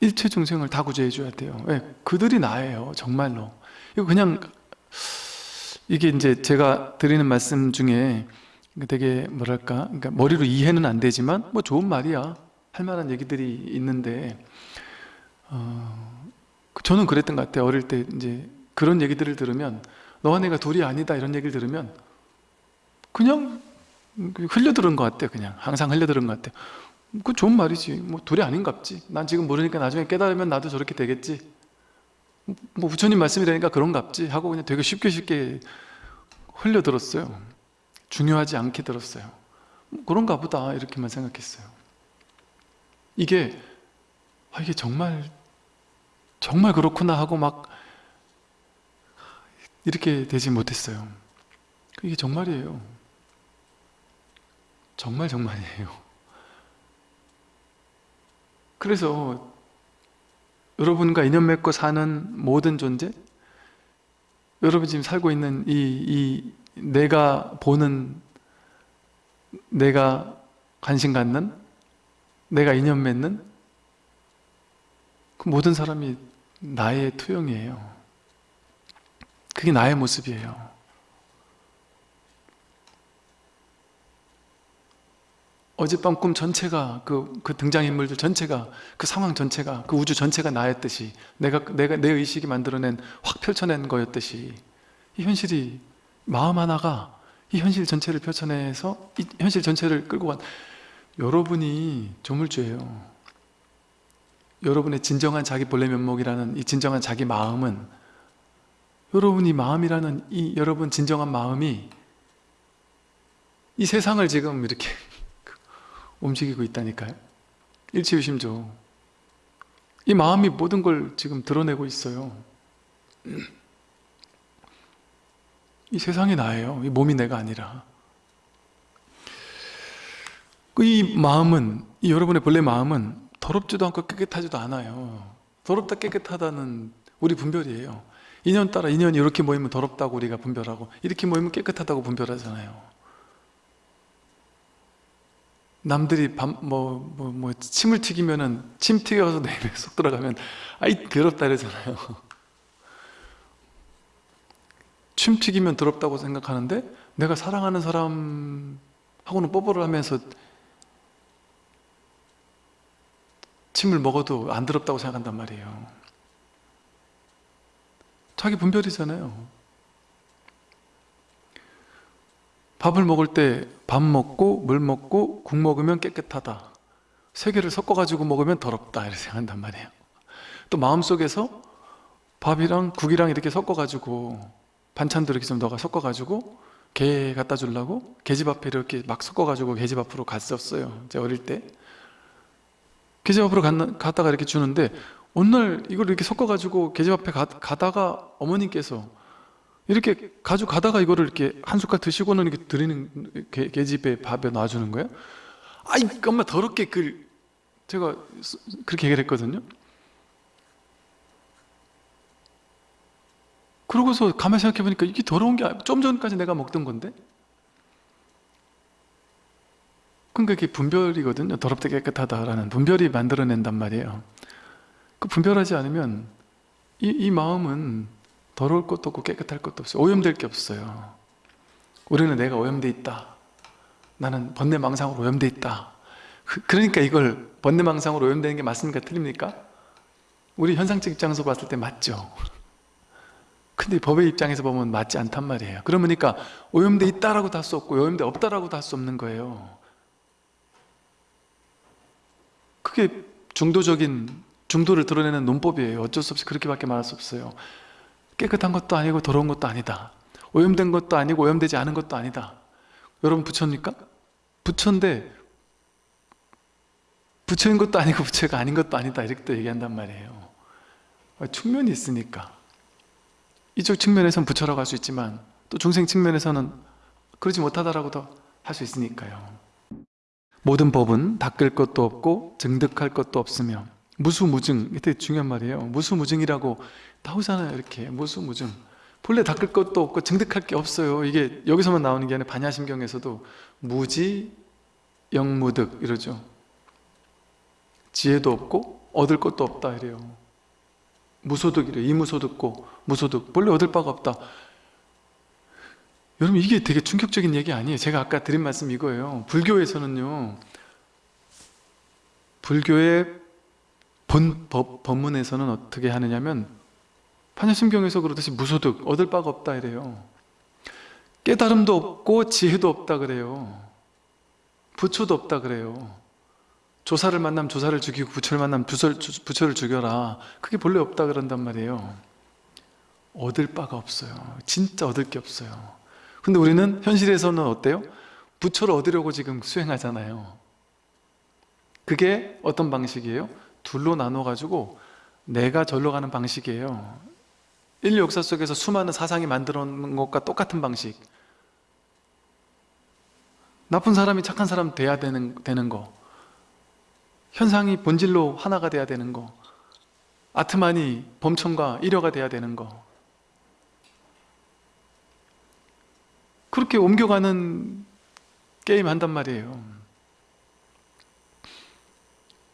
일체 중생을 다 구제해 줘야 돼요. 왜? 그들이 나예요 정말로. 이거 그냥 이게 이제 제가 드리는 말씀 중에 되게 뭐랄까 그러니까 머리로 이해는 안 되지만 뭐 좋은 말이야. 할 만한 얘기들이 있는데 어, 저는 그랬던 것 같아요. 어릴 때 이제 그런 얘기들을 들으면 너와 내가 둘이 아니다 이런 얘기를 들으면 그냥 흘려들은 것 같아요. 그냥 항상 흘려들은 것 같아요. 그 좋은 말이지. 뭐 둘이 아닌갑지. 난 지금 모르니까 나중에 깨달으면 나도 저렇게 되겠지. 뭐 부처님 말씀이라니까 그런갑지 하고 그냥 되게 쉽게 쉽게 흘려들었어요. 중요하지 않게 들었어요. 뭐 그런가 보다 이렇게만 생각했어요. 이게 아, 이게 정말 정말 그렇구나 하고 막 이렇게 되지 못했어요. 이게 정말이에요. 정말 정말이에요. 그래서 여러분과 인연 맺고 사는 모든 존재 여러분 지금 살고 있는 이, 이 내가 보는 내가 관심 갖는 내가 인연 맺는 그 모든 사람이 나의 투영이에요. 그게 나의 모습이에요. 어젯밤 꿈 전체가 그, 그 등장인물들 전체가 그 상황 전체가 그 우주 전체가 나였듯이 내가 내가 내 의식이 만들어낸 확 펼쳐낸 거였듯이 이 현실이 마음 하나가 이 현실 전체를 펼쳐내서 이 현실 전체를 끌고 간 여러분이 조물주예요 여러분의 진정한 자기 본래 면목이라는 이 진정한 자기 마음은 여러분이 마음이라는 이 여러분 진정한 마음이 이 세상을 지금 이렇게 움직이고 있다니까요. 일치유심조. 이 마음이 모든 걸 지금 드러내고 있어요. 이 세상이 나예요. 이 몸이 내가 아니라. 그이 마음은 이 여러분의 본래 마음은 더럽지도 않고 깨끗하지도 않아요. 더럽다 깨끗하다는 우리 분별이에요. 인연 따라 인연이 이렇게 모이면 더럽다고 우리가 분별하고 이렇게 모이면 깨끗하다고 분별하잖아요. 남들이 밥, 뭐, 뭐, 뭐, 침을 튀기면은, 침 튀겨서 내 입에 쏙 들어가면, 아이, 더럽다 이러잖아요. 침 튀기면 더럽다고 생각하는데, 내가 사랑하는 사람하고는 뽀뽀를 하면서 침을 먹어도 안 더럽다고 생각한단 말이에요. 자기 분별이잖아요. 밥을 먹을 때 밥 먹고 물 먹고 국 먹으면 깨끗하다. 세 개를 섞어가지고 먹으면 더럽다. 이렇게 생각한단 말이에요. 또 마음속에서 밥이랑 국이랑 이렇게 섞어가지고 반찬들 이렇게 좀 넣어가 섞어가지고 개 갖다 주려고 계집 앞에 이렇게 막 섞어가지고 계집 앞으로 갔었어요. 제가 어릴 때 계집 앞으로 갔다가 이렇게 주는데 어느 날 이걸 이렇게 섞어가지고 계집 앞에 가, 가다가 어머님께서 이렇게 가져가다가 이거를 이렇게 한 숟갈 드시고는 이렇게 드리는 개, 계집에 밥에 놔주는 거예요? 아이 엄마 더럽게 그 제가 그렇게 얘기를 했거든요. 그러고서 가만히 생각해 보니까 이게 더러운 게 좀 전까지 내가 먹던 건데 그러니까 이게 분별이거든요. 더럽다 깨끗하다라는 분별이 만들어낸단 말이에요. 그 분별하지 않으면 이, 이 마음은 더러울 것도 없고 깨끗할 것도 없어요. 오염될 게 없어요. 우리는 내가 오염돼 있다. 나는 번뇌망상으로 오염돼 있다. 그, 그러니까 이걸 번뇌망상으로 오염되는 게 맞습니까? 틀립니까? 우리 현상적 입장에서 봤을 때 맞죠. 근데 법의 입장에서 보면 맞지 않단 말이에요. 그러니까 오염돼 있다라고도 할 수 없고 오염돼 없다라고도 할 수 없는 거예요 그게 중도적인 중도를 드러내는 논법이에요. 어쩔 수 없이 그렇게밖에 말할 수 없어요. 깨끗한 것도 아니고 더러운 것도 아니다. 오염된 것도 아니고 오염되지 않은 것도 아니다. 여러분 부처입니까? 부처인데 부처인 것도 아니고 부처가 아닌 것도 아니다. 이렇게 또 얘기한단 말이에요. 측면이 있으니까. 이쪽 측면에서는 부처라고 할 수 있지만 또 중생 측면에서는 그러지 못하다라고도 할 수 있으니까요 모든 법은 닦을 것도 없고 증득할 것도 없으며 무수무증 이게 중요한 말이에요. 무수무증이라고 나오잖아요 이렇게. 무수무증. 본래 닦을 것도 없고 증득할 게 없어요. 이게 여기서만 나오는 게 아니라 반야심경에서도 무지 영무득 이러죠. 지혜도 없고 얻을 것도 없다 이래요. 무소득이래 이무소득고 무소득. 본래 얻을 바가 없다 여러분 이게 되게 충격적인 얘기 아니에요? 제가 아까 드린 말씀 이거예요. 불교에서는요 불교의 본 법, 법문에서는 어떻게 하느냐면 판야심경에서 그러듯이 무소득 얻을 바가 없다 이래요. 깨달음도 없고 지혜도 없다 그래요. 부처도 없다 그래요. 조사를 만나면 조사를 죽이고 부처를 만나면 부처를, 부처를 죽여라. 그게 본래 없다 그런단 말이에요. 얻을 바가 없어요. 진짜 얻을 게 없어요 근데 우리는 현실에서는 어때요? 부처를 얻으려고 지금 수행하잖아요. 그게 어떤 방식이에요? 둘로 나눠 가지고 내가 절로 가는 방식이에요. 인류 역사 속에서 수많은 사상이 만들어 놓은 것과 똑같은 방식. 나쁜 사람이 착한 사람 돼야 되는, 되는 거. 현상이 본질로 하나가 돼야 되는 거. 아트만이 범천과 일여가 돼야 되는 거 그렇게 옮겨가는 게임 한단 말이에요.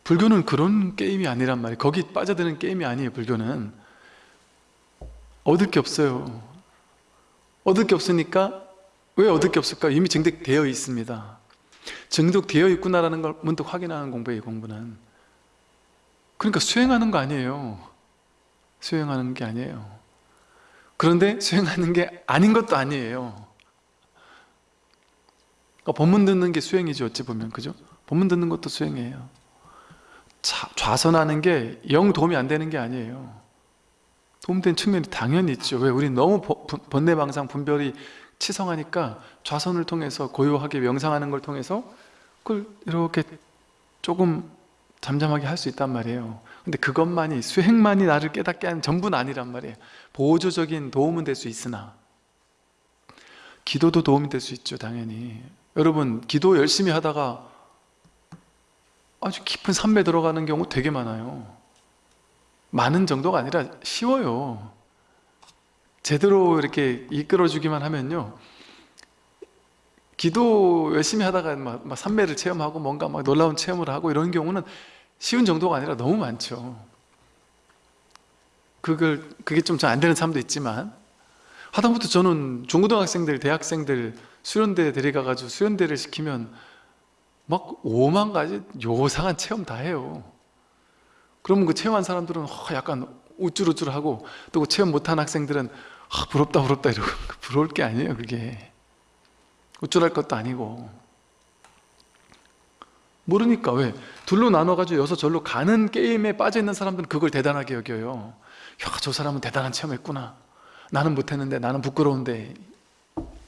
불교는 그런 게임이 아니란 말이에요. 거기 빠져드는 게임이 아니에요 불교는. 얻을 게 없어요. 얻을 게 없으니까 왜 얻을 게 없을까? 이미 증득되어 있습니다. 증득되어 있구나라는 걸 문득 확인하는 공부예요 공부는. 그러니까 수행하는 거 아니에요. 수행하는 게 아니에요. 그런데 수행하는 게 아닌 것도 아니에요 그러니까 법문 듣는 게 수행이죠 어찌 보면 그죠? 법문 듣는 것도 수행이에요. 자, 좌선하는 게 영 도움이 안 되는 게 아니에요. 도움된 측면이 당연히 있죠. 왜? 우리 너무 번뇌방상 분별이 치성하니까 좌선을 통해서 고요하게 명상하는 걸 통해서 그걸 이렇게 조금 잠잠하게 할 수 있단 말이에요. 근데 그것만이 수행만이 나를 깨닫게 하는 전부는 아니란 말이에요. 보조적인 도움은 될 수 있으나 기도도 도움이 될 수 있죠 당연히 여러분 기도 열심히 하다가 아주 깊은 산매 들어가는 경우 되게 많아요. 많은 정도가 아니라 쉬워요. 제대로 이렇게 이끌어주기만 하면요. 기도 열심히 하다가 막, 막 산매를 체험하고 뭔가 막 놀라운 체험을 하고 이런 경우는 쉬운 정도가 아니라 너무 많죠. 그걸 그게 좀 잘 안 되는 사람도 있지만. 하다못해 저는 중고등학생들, 대학생들 수련대 데려가가지고 수련대를 시키면 막 5만 가지 요상한 체험 다 해요. 그러면 그 체험한 사람들은 약간 우쭐우쭐하고 또 그 체험 못한 학생들은 아, 부럽다 부럽다 이러고 부러울 게 아니에요 그게. 우쭐할 것도 아니고. 모르니까 왜? 둘로 나눠가지고 여서 절로 가는 게임에 빠져있는 사람들은 그걸 대단하게 여겨요. 야저 사람은 대단한 체험했구나. 나는 못했는데 나는 부끄러운데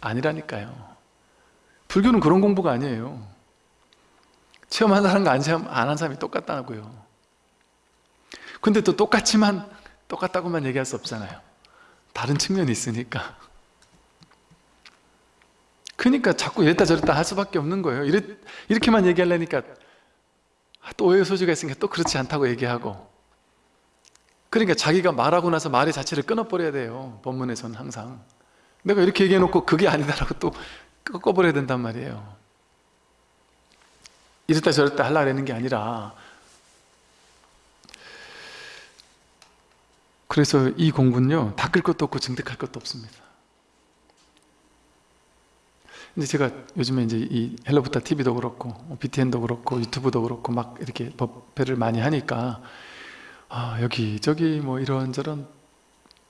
아니라니까요. 불교는 그런 공부가 아니에요. 체험한 사람과 안 한 사람이 똑같다고요. 근데 또 똑같지만 똑같다고만 얘기할 수 없잖아요. 다른 측면이 있으니까. 그러니까 자꾸 이랬다 저랬다 할 수밖에 없는 거예요. 이렇, 이렇게만 얘기하려니까 또 오해 소지가 있으니까 또 그렇지 않다고 얘기하고. 그러니까 자기가 말하고 나서 말의 자체를 끊어버려야 돼요. 본문에서는 항상 내가 이렇게 얘기해놓고 그게 아니다라고 또 꺾어버려야 된단 말이에요. 이랬다 저랬다 하려고 하는 게 아니라 그래서 이 공부는요 닦을 것도 없고 증득할 것도 없습니다. 이제 제가 요즘에 이제 이 헬로붓다 TV도 그렇고 BTN도 그렇고 유튜브도 그렇고 막 이렇게 법회를 많이 하니까 아 여기 저기 뭐 이런저런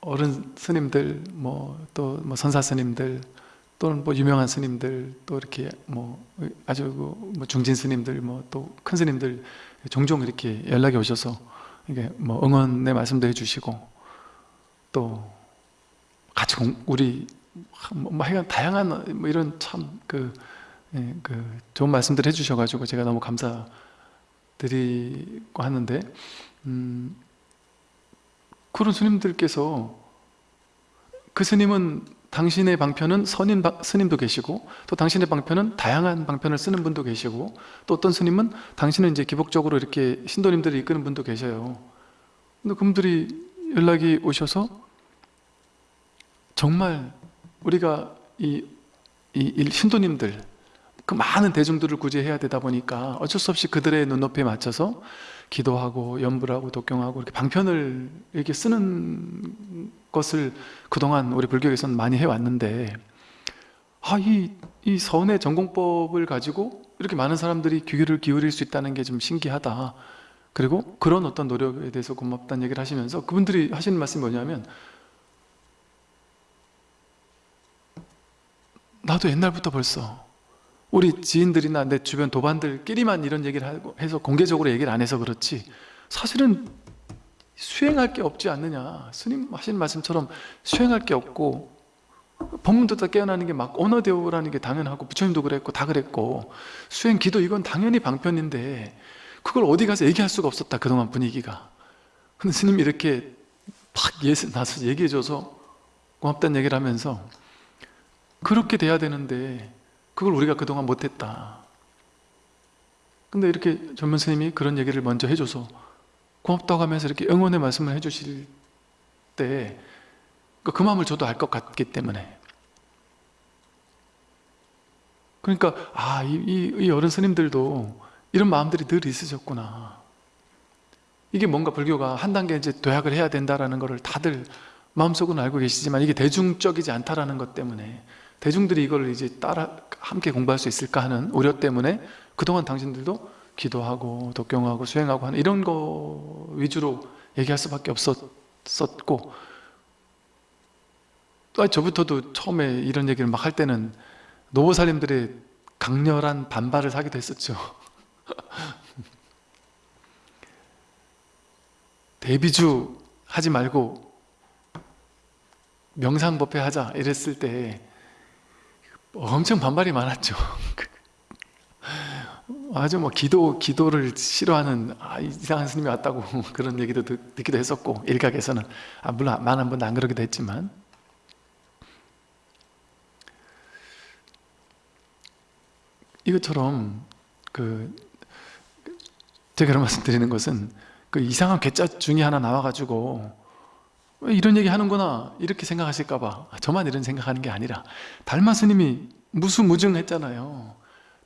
어른 스님들 뭐 또 뭐 선사 스님들 또는 뭐 유명한 스님들 또 이렇게 뭐 아주 그뭐 중진 스님들 뭐 또 큰 스님들 종종 이렇게 연락이 오셔서 이게 뭐 응원의 말씀도 해주시고 또 같이 공, 우리 뭐, 뭐 하여간 다양한 뭐 이런 참 그 예, 그 좋은 말씀들 해주셔가지고 제가 너무 감사드리고 하는데 음, 그런 스님들께서 그 스님은 당신의 방편은 선인 바- 스님도 계시고 또 당신의 방편은 다양한 방편을 쓰는 분도 계시고 또 어떤 스님은 당신은 이제 기복적으로 이렇게 신도님들을 이끄는 분도 계셔요. 근데 그분들이 연락이 오셔서 정말 우리가 이, 이, 이 신도님들 그 많은 대중들을 구제해야 되다 보니까 어쩔 수 없이 그들의 눈높이에 맞춰서 기도하고 연불하고 독경하고 이렇게 방편을 이렇게 쓰는 것을 그동안 우리 불교에서는 많이 해왔는데 아, 이, 이 선의 전공법을 가지고 이렇게 많은 사람들이 귀를 기울일 수 있다는 게 좀 신기하다. 그리고 그런 어떤 노력에 대해서 고맙다는 얘기를 하시면서 그분들이 하시는 말씀이 뭐냐면 나도 옛날부터 벌써 우리 지인들이나 내 주변 도반들끼리만 이런 얘기를 하고 해서 공개적으로 얘기를 안 해서 그렇지 사실은 수행할 게 없지 않느냐. 스님 하시는 말씀처럼 수행할 게 없고 법문 듣다 깨어나는 게 막 언어대오라는 게 당연하고 부처님도 그랬고 다 그랬고 수행 기도 이건 당연히 방편인데 그걸 어디 가서 얘기할 수가 없었다 그동안 분위기가. 근데 스님이 이렇게 팍 예- 나서 얘기해줘서 고맙다는 얘기를 하면서 그렇게 돼야 되는데 그걸 우리가 그동안 못했다. 근데 이렇게 전문 스님이 그런 얘기를 먼저 해줘서 고맙다고 하면서 이렇게 응원의 말씀을 해주실 때 그 마음을 저도 알 것 같기 때문에. 그러니까 아, 이, 이, 이 어른 스님들도 이런 마음들이 늘 있으셨구나. 이게 뭔가 불교가 한 단계 이제 도약을 해야 된다라는 것을 다들 마음속으로 알고 계시지만 이게 대중적이지 않다라는 것 때문에 대중들이 이걸 이제 따라 함께 공부할 수 있을까 하는 우려 때문에 그동안 당신들도 기도하고 독경하고 수행하고 하는 이런 거 위주로 얘기할 수밖에 없었고 또 저부터도 처음에 이런 얘기를 막 할 때는 노보살님들의 강렬한 반발을 사기도 했었죠. 대비주 하지 말고 명상법회 하자 이랬을 때 엄청 반발이 많았죠. 아주 뭐 기도, 기도를 싫어하는 아, 이상한 스님이 왔다고 그런 얘기도 듣, 기도 했었고 일각에서는. 아, 물론 많은 분은 안 그러기도 했지만. 이것처럼 그 제가 말씀 드리는 것은 그 이상한 괴짜 중에 하나 나와가지고 왜 이런 얘기 하는구나 이렇게 생각하실까 봐. 저만 이런 생각하는 게 아니라 달마 스님이 무수무증했잖아요.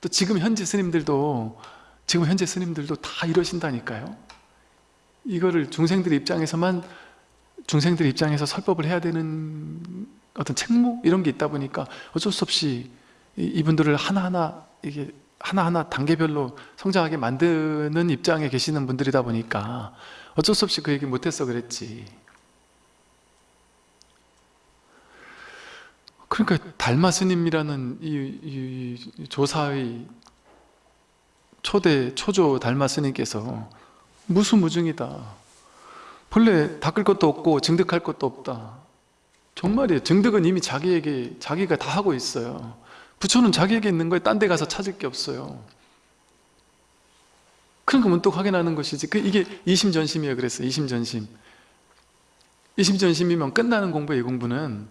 또 지금 현재 스님들도 지금 현재 스님들도 다 이러신다니까요. 이거를 중생들 입장에서만 중생들 입장에서 설법을 해야 되는 어떤 책무? 이런 게 있다 보니까 어쩔 수 없이 이- 이분들을 하나하나 이게 하나하나 단계별로 성장하게 만드는 입장에 계시는 분들이다 보니까 어쩔 수 없이 그 얘기 못해서 그랬지 그러니까 달마 스님이라는 이, 이- 이 조사의 초대 초조 달마 스님께서 무수무증이다. 본래 닦을 것도 없고 증득할 것도 없다. 정말이에요. 증득은 이미 자기에게 자기가 다 하고 있어요. 부처는 자기에게 있는 거에 딴 데 가서 찾을 게 없어요. 그러니까 문득 확인하는 것이지. 그 이게 이심전심이에요. 그랬어요 이심전심. 이심전심이면 끝나는 공부의 이 공부는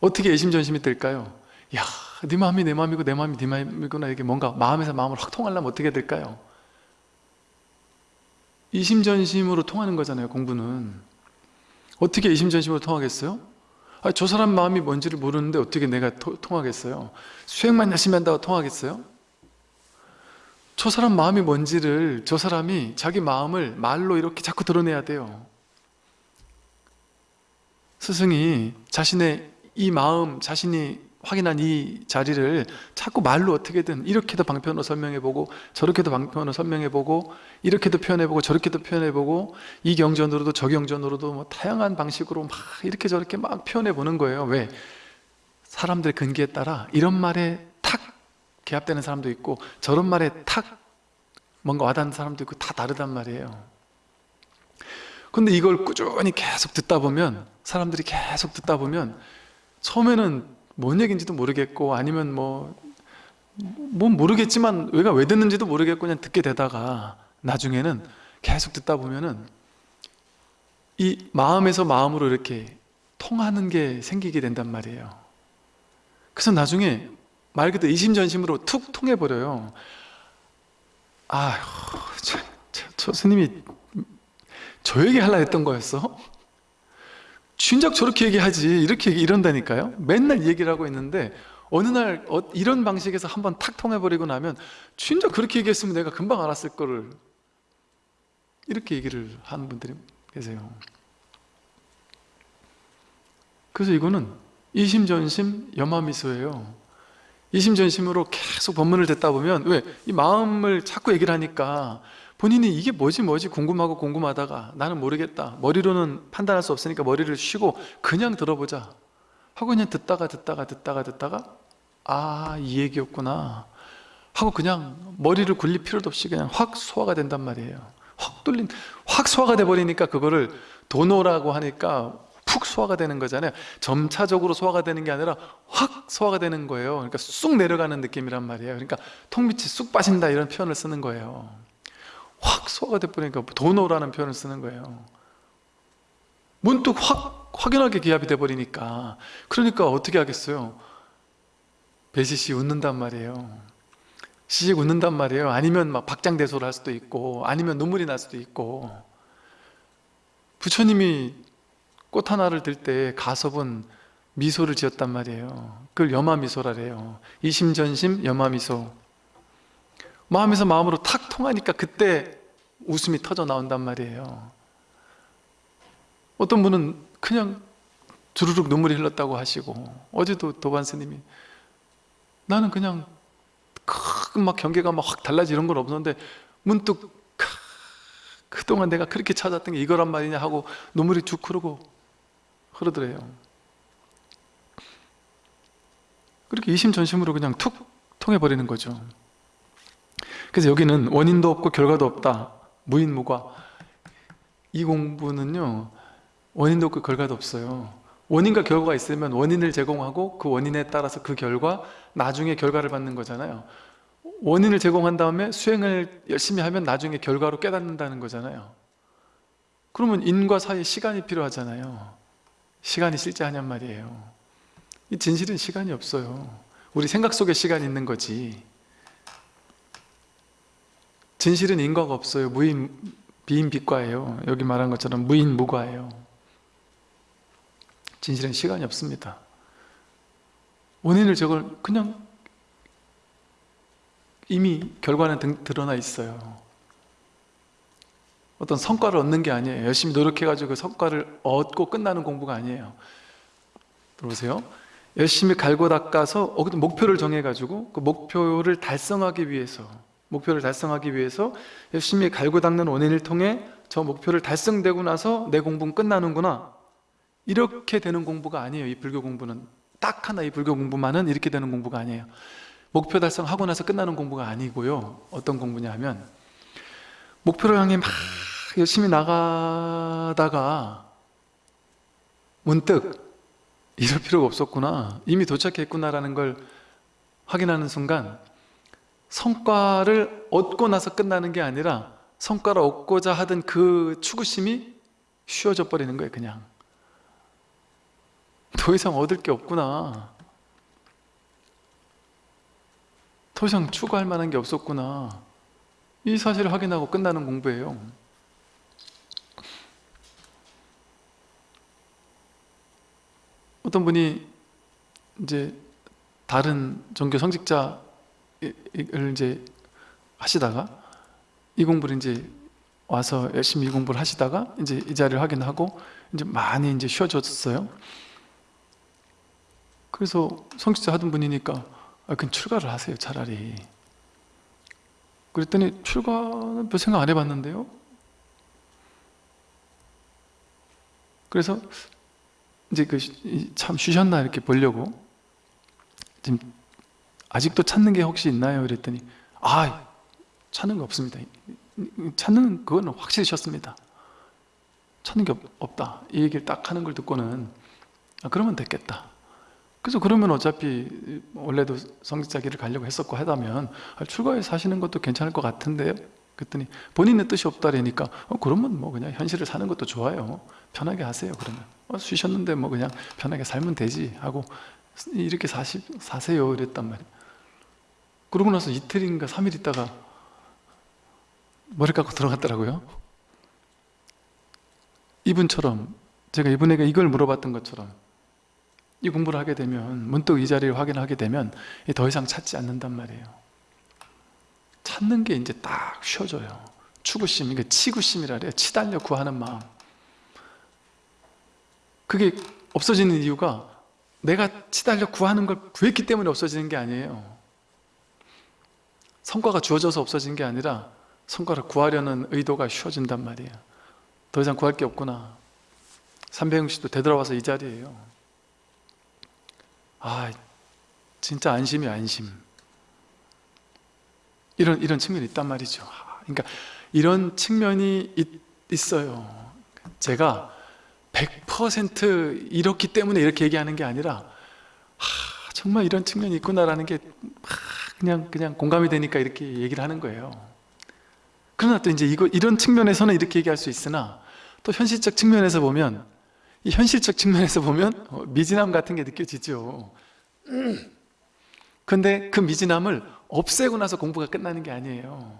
어떻게 이심전심이 될까요? 야, 네 마음이 내 마음이고 내 마음이 네 마음이구나 이게 뭔가 마음에서 마음을 확 통하려면 어떻게 될까요? 이심전심으로 통하는 거잖아요 공부는 어떻게 이심전심으로 통하겠어요? 아, 저 사람 마음이 뭔지를 모르는데 어떻게 내가 토- 통하겠어요? 수행만 열심히 한다고 통하겠어요? 저 사람 마음이 뭔지를 저 사람이 자기 마음을 말로 이렇게 자꾸 드러내야 돼요 스승이 자신의 이 마음, 자신이 확인한 이 자리를 자꾸 말로 어떻게든 이렇게도 방편으로 설명해보고 저렇게도 방편으로 설명해보고 이렇게도 표현해보고 저렇게도 표현해보고 이 경전으로도 저 경전으로도 뭐 다양한 방식으로 막 이렇게 저렇게 막 표현해보는 거예요 왜? 사람들의 근기에 따라 이런 말에 탁 개합되는 사람도 있고 저런 말에 탁 뭔가 와닿는 사람도 있고 다 다르단 말이에요 근데 이걸 꾸준히 계속 듣다 보면 사람들이 계속 듣다 보면 처음에는 뭔 얘기인지도 모르겠고 아니면 뭐, 뭐 모르겠지만 왜가 왜 듣는지도 모르겠고 그냥 듣게 되다가 나중에는 계속 듣다 보면은 이 마음에서 마음으로 이렇게 통하는 게 생기게 된단 말이에요 그래서 나중에 말 그대로 이심전심으로 툭 통해버려요 아휴 저, 저, 저 스님이 저에게 하려 했던 거였어? 진작 저렇게 얘기하지 이렇게 얘기- 이런다니까요. 맨날 이 얘기를 하고 있는데 어느 날 어, 이런 방식에서 한번 탁 통해버리고 나면 진작 그렇게 얘기했으면 내가 금방 알았을 거를. 이렇게 얘기를 하는 분들이 계세요. 그래서 이거는 이심전심 염화미소예요. 이심전심으로 계속 법문을 듣다 보면 왜? 이 마음을 자꾸 얘기를 하니까 본인이 이게 뭐지 뭐지 궁금하고 궁금하다가 나는 모르겠다 머리로는 판단할 수 없으니까 머리를 쉬고 그냥 들어보자 하고 그냥 듣다가 듣다가 듣다가 듣다가 아 이 얘기였구나 하고 그냥 머리를 굴릴 필요도 없이 그냥 확 소화가 된단 말이에요. 확 뚫린 확 소화가 돼버리니까 그거를 도노라고 하니까 푹 소화가 되는 거잖아요. 점차적으로 소화가 되는 게 아니라 확 소화가 되는 거예요. 그러니까 쑥 내려가는 느낌이란 말이에요. 그러니까 턱밑이 쑥 빠진다 이런 표현을 쓰는 거예요 확 소화가 돼버리니까 도노라는 표현을 쓰는 거예요. 문득 확 확연하게 기합이 돼버리니까. 그러니까 어떻게 하겠어요? 배시시 웃는단 말이에요. 시식 웃는단 말이에요. 아니면 막 박장대소를 할 수도 있고 아니면 눈물이 날 수도 있고. 부처님이 꽃 하나를 들 때 가섭은 미소를 지었단 말이에요. 그걸 염화미소라래요. 이심전심 염화미소 마음에서 마음으로 탁 통하니까 그때 웃음이 터져 나온단 말이에요. 어떤 분은 그냥 주르륵 눈물이 흘렀다고 하시고 어제도 도반 스님이 나는 그냥 큰막 경계가 막 확 달라지 이런 건 없었는데 문득 크, 그동안 내가 그렇게 찾았던 게 이거란 말이냐 하고 눈물이 쭉 흐르고 흐르더래요. 그렇게 이심전심으로 그냥 툭 통해버리는 거죠 그래서 여기는 원인도 없고 결과도 없다. 무인무과. 이 공부는요 원인도 없고 결과도 없어요. 원인과 결과가 있으면 원인을 제공하고 그 원인에 따라서 그 결과 나중에 결과를 받는 거잖아요. 원인을 제공한 다음에 수행을 열심히 하면 나중에 결과로 깨닫는다는 거잖아요. 그러면 인과 사이에 시간이 필요하잖아요. 시간이 실제하냔 말이에요. 이 진실은 시간이 없어요. 우리 생각 속에 시간이 있는 거지 진실은 인과가 없어요. 무인 비인비과예요. 여기 말한 것처럼 무인무과예요. 진실은 시간이 없습니다. 원인을 저걸 그냥 이미 결과는 등- 드러나 있어요. 어떤 성과를 얻는 게 아니에요. 열심히 노력해가지고 그 성과를 얻고 끝나는 공부가 아니에요. 들어보세요. 열심히 갈고 닦아서 목표를 정해가지고 그 목표를 달성하기 위해서 목표를 달성하기 위해서 열심히 갈고 닦는 원인을 통해 저 목표를 달성되고 나서 내 공부는 끝나는구나. 이렇게 되는 공부가 아니에요 이 불교 공부는. 딱 하나 이 불교 공부만은 이렇게 되는 공부가 아니에요. 목표 달성하고 나서 끝나는 공부가 아니고요. 어떤 공부냐 하면 목표를 향해 막 열심히 나가다가 문득 이럴 필요가 없었구나. 이미 도착했구나라는 걸 확인하는 순간 성과를 얻고 나서 끝나는 게 아니라 성과를 얻고자 하던 그 추구심이 쉬워져 버리는 거예요 그냥. 더 이상 얻을 게 없구나. 더 이상 추구할 만한 게 없었구나. 이 사실을 확인하고 끝나는 공부예요. 어떤 분이 이제 다른 종교 성직자 를 이제 하시다가 이 공부를 이제 와서 열심히 이 공부를 하시다가 이제 이 자리를 확인하고 이제 많이 이제 쉬어졌어요. 그래서 성직자 하던 분이니까 아, 그럼 출가를 하세요 차라리. 그랬더니 출가는 별 생각 안 해봤는데요. 그래서 이제 그 참 쉬셨나 이렇게 보려고 지금 아직도 찾는 게 혹시 있나요? 그랬더니 아 찾는 게 없습니다. 찾는 그건 확실히 쉬었습니다. 찾는 게 없, 다이 얘기를 딱 하는 걸 듣고는 아, 그러면 됐겠다. 그래서 그러면 어차피 원래도 성직자 길을 가려고 했었고 하다면 아, 출가해서 사시는 것도 괜찮을 것 같은데요. 그랬더니 본인의 뜻이 없다라니까 어, 그러면 뭐 그냥 현실을 사는 것도 좋아요. 편하게 하세요. 그러면 어, 쉬셨는데 뭐 그냥 편하게 살면 되지 하고 이렇게 사시, 사세요. 이랬단 말이에요. 그러고 나서 이틀인가 3일 있다가 머리 깎고 들어갔더라고요. 이분처럼 제가 이분에게 이걸 물어봤던 것처럼 이 공부를 하게 되면 문득 이 자리를 확인하게 되면 더 이상 찾지 않는단 말이에요. 찾는 게 이제 딱 쉬어져요. 추구심, 이게 치구심이라 그래요. 치달려 구하는 마음. 그게 없어지는 이유가 내가 치달려 구하는 걸 구했기 때문에 없어지는 게 아니에요. 성과가 주어져서 없어진 게 아니라 성과를 구하려는 의도가 쉬워진단 말이에요. 더 이상 구할 게 없구나. 삼배영 씨도 되돌아와서 이 자리예요. 아, 진짜 안심이 안심. 이런 이런 측면이 있단 말이죠. 그러니까 이런 측면이 있, 있어요. 제가 100% 이렇기 때문에 이렇게 얘기하는 게 아니라 하, 정말 이런 측면이 있구나라는 게 하, 그냥 그냥 공감이 되니까 이렇게 얘기를 하는 거예요. 그러나 또 이제 이거 이런 측면에서는 이렇게 얘기할 수 있으나 또 현실적 측면에서 보면 이 현실적 측면에서 보면 어, 미진함 같은 게 느껴지죠. 근데 그 미진함을 없애고 나서 공부가 끝나는 게 아니에요.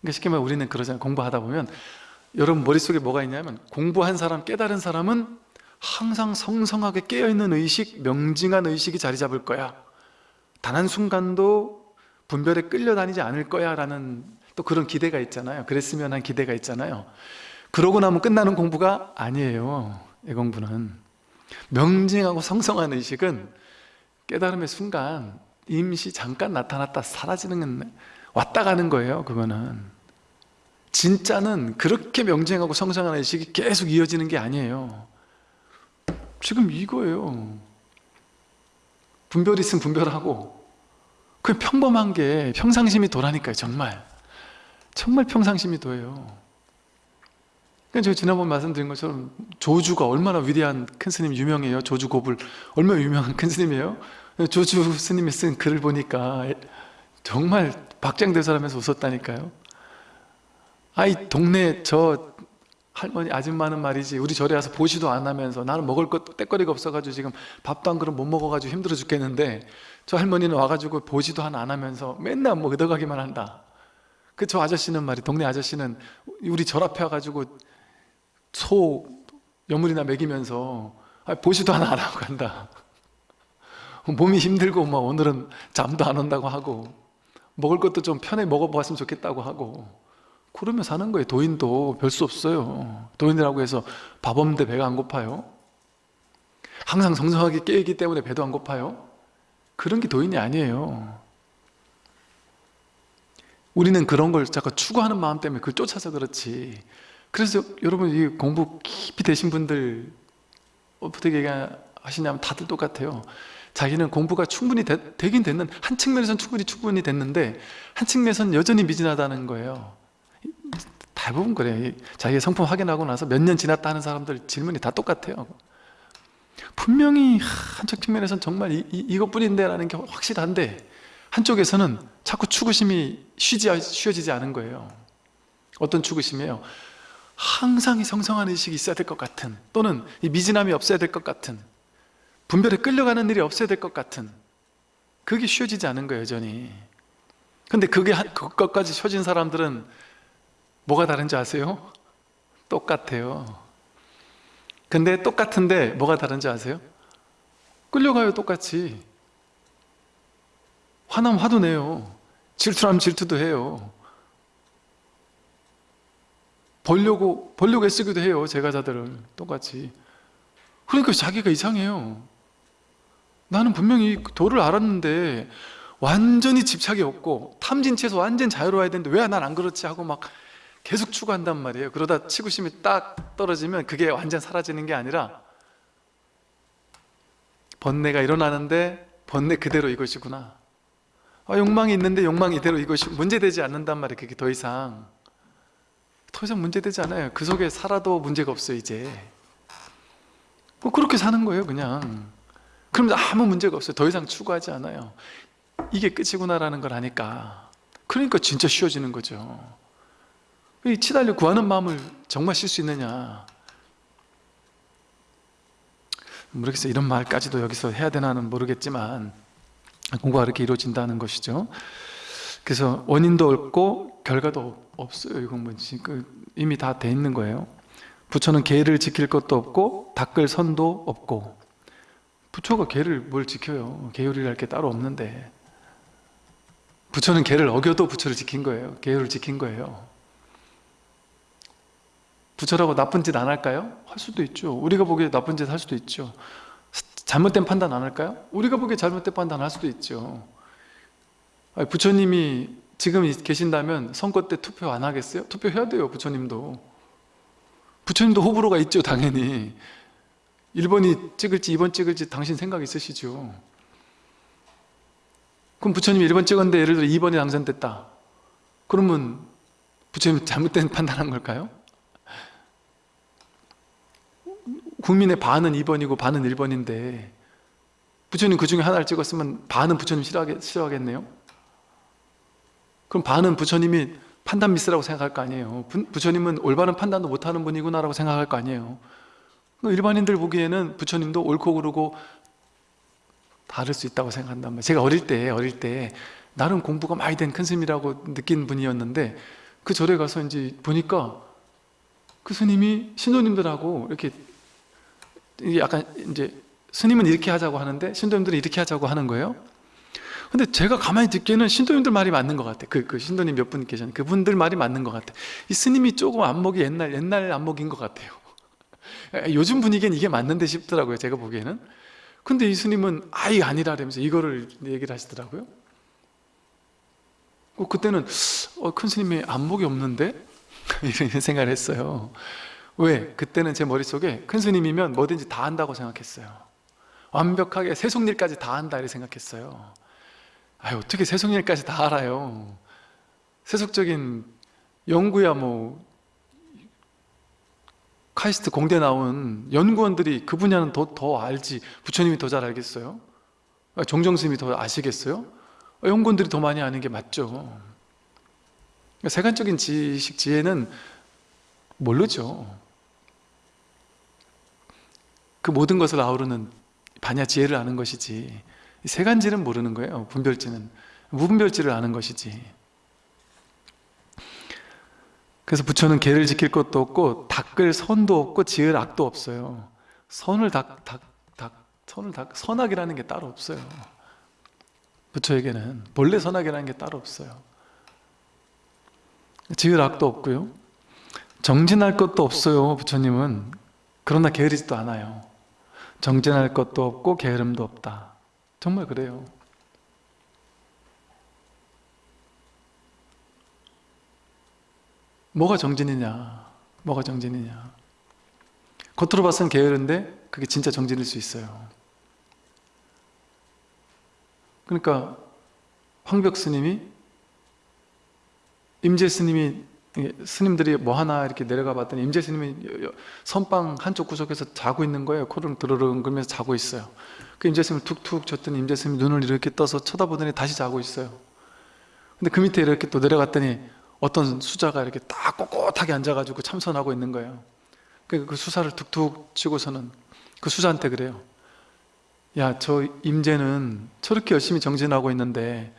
그러니까 쉽게 말해 우리는 그러잖아요. 공부하다 보면 여러분 머릿속에 뭐가 있냐면 공부한 사람, 깨달은 사람은 항상 성성하게 깨어있는 의식, 명징한 의식이 자리 잡을 거야. 단 한 순간도 분별에 끌려다니지 않을 거야 라는 또 그런 기대가 있잖아요. 그랬으면 한 기대가 있잖아요. 그러고 나면 끝나는 공부가 아니에요. 이 공부는. 명징하고 성성한 의식은 깨달음의 순간 임시 잠깐 나타났다 사라지는 왔다 가는 거예요. 그거는. 진짜는 그렇게 명징하고 성성한 의식이 계속 이어지는 게 아니에요. 지금 이거예요. 분별이 있으면 분별하고 그 평범한 게 평상심이 도라니까요. 정말. 정말 평상심이 도예요. 그러니까 제가 지난번 말씀드린 것처럼 조주가 얼마나 위대한 큰 스님 유명해요. 조주 고불 얼마나 유명한 큰 스님이에요. 조주 스님이 쓴 글을 보니까 정말 박장대소하면서 웃었다니까요. 아이 동네 저 할머니 아줌마는 말이지 우리 절에 와서 보시도 안 하면서 나는 먹을 것 떼거리가 없어가지고 지금 밥도 한 그릇 못 먹어가지고 힘들어 죽겠는데 저 할머니는 와가지고 보지도 안 하면서 맨날 뭐 얻어가기만 한다. 그 저 아저씨는 말이 동네 아저씨는 우리 절 앞에 와가지고 소 여물이나 먹이면서 보지도 안 하고 간다. 몸이 힘들고 뭐 오늘은 잠도 안 온다고 하고 먹을 것도 좀 편히 먹어보았으면 좋겠다고 하고 그러면 사는 거예요. 도인도 별 수 없어요. 도인이라고 해서 밥 없는데 배가 안 고파요? 항상 정성하게 깨있기 때문에 배도 안 고파요? 그런 게 도인이 아니에요. 우리는 그런 걸 자꾸 추구하는 마음 때문에 그걸 쫓아서 그렇지. 그래서 여러분 이 공부 깊이 되신 분들 어떻게 얘기하시냐면 다들 똑같아요. 자기는 공부가 충분히 되, 긴 됐는 한 측면에서는 충분히 충분히 됐는데 한 측면에서는 여전히 미진하다는 거예요. 대부분 그래. 자기의 성품 확인하고 나서 몇 년 지났다 하는 사람들 질문이 다 똑같아요. 분명히 한쪽 측면에서는 정말 이, 이, 이것뿐인데 라는 게 확실한데 한쪽에서는 자꾸 추구심이 쉬지, 쉬어지지 않은 거예요. 어떤 추구심이에요? 항상 이 성성한 의식이 있어야 될 것 같은 또는 이 미진함이 없어야 될 것 같은 분별에 끌려가는 일이 없어야 될 것 같은 그게 쉬워지지 않은 거예요 여전히 근데 그게 그것까지 쉬워진 사람들은 뭐가 다른지 아세요? 똑같아요. 근데 똑같은데 뭐가 다른지 아세요? 끌려가요 똑같이. 화나면 화도 내요. 질투하면 질투도 해요. 벌려고 벌려고 애쓰기도 해요 제가자들을. 똑같이. 그러니까 자기가 이상해요. 나는 분명히 도를 알았는데 완전히 집착이 없고 탐진치에서 완전 자유로워야 되는데 왜 난 안 그렇지 하고 막 계속 추구한단 말이에요. 그러다 치구심이 딱 떨어지면 그게 완전 사라지는 게 아니라 번뇌가 일어나는데 번뇌 그대로 이것이구나. 아, 욕망이 있는데 욕망 이대로 이것이 문제되지 않는단 말이에요 그게 더 이상. 더 이상 문제되지 않아요. 그 속에 살아도 문제가 없어요 이제. 뭐 그렇게 사는 거예요 그냥. 그러면 아무 문제가 없어요. 더 이상 추구하지 않아요. 이게 끝이구나라는 걸 아니까. 그러니까 진짜 쉬워지는 거죠 이 치달려 구하는 마음을 정말 쉴 수 있느냐? 모르겠어요. 이런 말까지도 여기서 해야 되나는 모르겠지만 공부가 그렇게 이루어진다는 것이죠. 그래서 원인도 없고 결과도 없어요 이 공부는. 그 이미 다 돼 있는 거예요. 부처는 계를 지킬 것도 없고 닦을 선도 없고. 부처가 계를 뭘 지켜요? 계율이랄 게 따로 없는데. 부처는 계를 어겨도 부처를 지킨 거예요. 계율을 지킨 거예요 부처라고 나쁜 짓 안 할까요? 할 수도 있죠 우리가 보기에 나쁜 짓 할 수도 있죠 잘못된 판단 안 할까요? 우리가 보기에 잘못된 판단 할 수도 있죠 부처님이 지금 계신다면 선거 때 투표 안 하겠어요? 투표해야 돼요 부처님도 부처님도 호불호가 있죠 당연히 1번이 찍을지 2번 찍을지 당신 생각 있으시죠 그럼 부처님이 1번 찍었는데 예를 들어 2번이 당선됐다 그러면 부처님 잘못된 판단한 걸까요? 국민의 반은 2번이고 반은 1번인데 부처님 그 중에 하나를 찍었으면 반은 부처님 싫어하겠, 싫어하겠네요? 그럼 반은 부처님이 판단 미스라고 생각할 거 아니에요. 부 처님은 올바른 판단도 못하는 분이구나 라고 생각할 거 아니에요. 일반인들 보기에는 부처님도 옳고 그르고 다를 수 있다고 생각한단 말이에요. 제가 어릴 때 어릴 때 나름 공부가 많이 된 큰 스님이라고 느낀 분이었는데 그 절에 가서 이제 보니까 그 스님이 신도님들하고 이렇게 약간 이제 스님은 이렇게 하자고 하는데 신도님들은 이렇게 하자고 하는 거예요. 근데 제가 가만히 듣기에는 신도님들 말이 맞는 것 같아. 그, 그 신도님 몇 분 계셨는데 그분들 말이 맞는 것 같아. 이 스님이 조금 안목이 옛날 옛날 안목인 것 같아요. 요즘 분위기엔 이게 맞는데 싶더라고요 제가 보기에는. 근데 이 스님은 아예 아니라면서 이거를 얘기를 하시더라고요. 어, 그때는 어, 큰 스님이 안목이 없는데? 이런 생각을 했어요 왜? 그때는 제 머릿속에 큰 스님이면 뭐든지 다 한다고 생각했어요. 완벽하게 세속일까지 다 한다 이렇게 생각했어요. 아 어떻게 세속일까지 다 알아요? 세속적인 연구야 뭐. 카이스트 공대 나온 연구원들이 그 분야는 더, 더 알지. 부처님이 더 잘 알겠어요? 정정스님이 더 아시겠어요? 연구원들이 더 많이 아는 게 맞죠. 세간적인 지식, 지혜는 모르죠 그 모든 것을 아우르는 반야 지혜를 아는 것이지 세간지는 모르는 거예요 분별지는. 무분별지를 아는 것이지. 그래서 부처는 계를 지킬 것도 없고 닦을 선도 없고 지을 악도 없어요. 선을 닦, 닦, 닦, 선을 닦, 선악이라는 게 따로 없어요. 부처에게는 본래 선악이라는 게 따로 없어요. 지을 악도 없고요. 정진할 것도 없어요 부처님은. 그러나 게으르지도 않아요 정진할 것도 없고 게으름도 없다. 정말 그래요. 뭐가 정진이냐? 뭐가 정진이냐? 겉으로 봐서는 게으른데 그게 진짜 정진일 수 있어요. 그러니까 황벽 스님이 임재 스님이 스님들이 뭐 하나 이렇게 내려가 봤더니 임재 스님이 선방 한쪽 구석에서 자고 있는 거예요. 코를 드르릉 그러면서 자고 있어요. 그 임재 스님을 툭툭 쳤더니 임재 스님이 눈을 이렇게 떠서 쳐다보더니 다시 자고 있어요. 근데 그 밑에 이렇게 또 내려갔더니 어떤 수자가 이렇게 딱 꼿꼿하게 앉아가지고 참선하고 있는 거예요. 그, 그 수사를 툭툭 치고서는 그 수자한테 그래요 야 저 임재는 저렇게 열심히 정진하고 있는데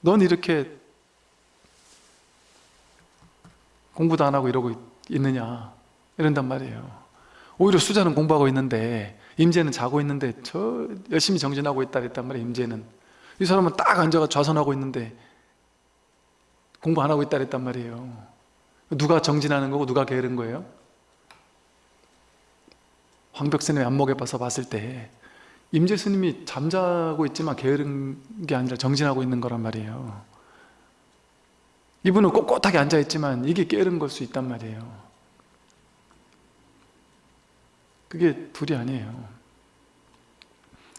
넌 이렇게 공부도 안 하고 이러고 있느냐. 이런단 말이에요. 오히려 수자는 공부하고 있는데 임재는 자고 있는데 저 열심히 정진하고 있다 그랬단 말이에요 임재는. 이 사람은 딱 앉아가 좌선하고 있는데 공부 안 하고 있다 그랬단 말이에요. 누가 정진하는 거고 누가 게으른 거예요? 황벽스님의 안목에 봐서 봤을 때 임재 스님이 잠자고 있지만 게으른 게 아니라 정진하고 있는 거란 말이에요 이분은 꼿꼿하게 앉아있지만 이게 게으른 걸 수 있단 말이에요. 그게 둘이 아니에요.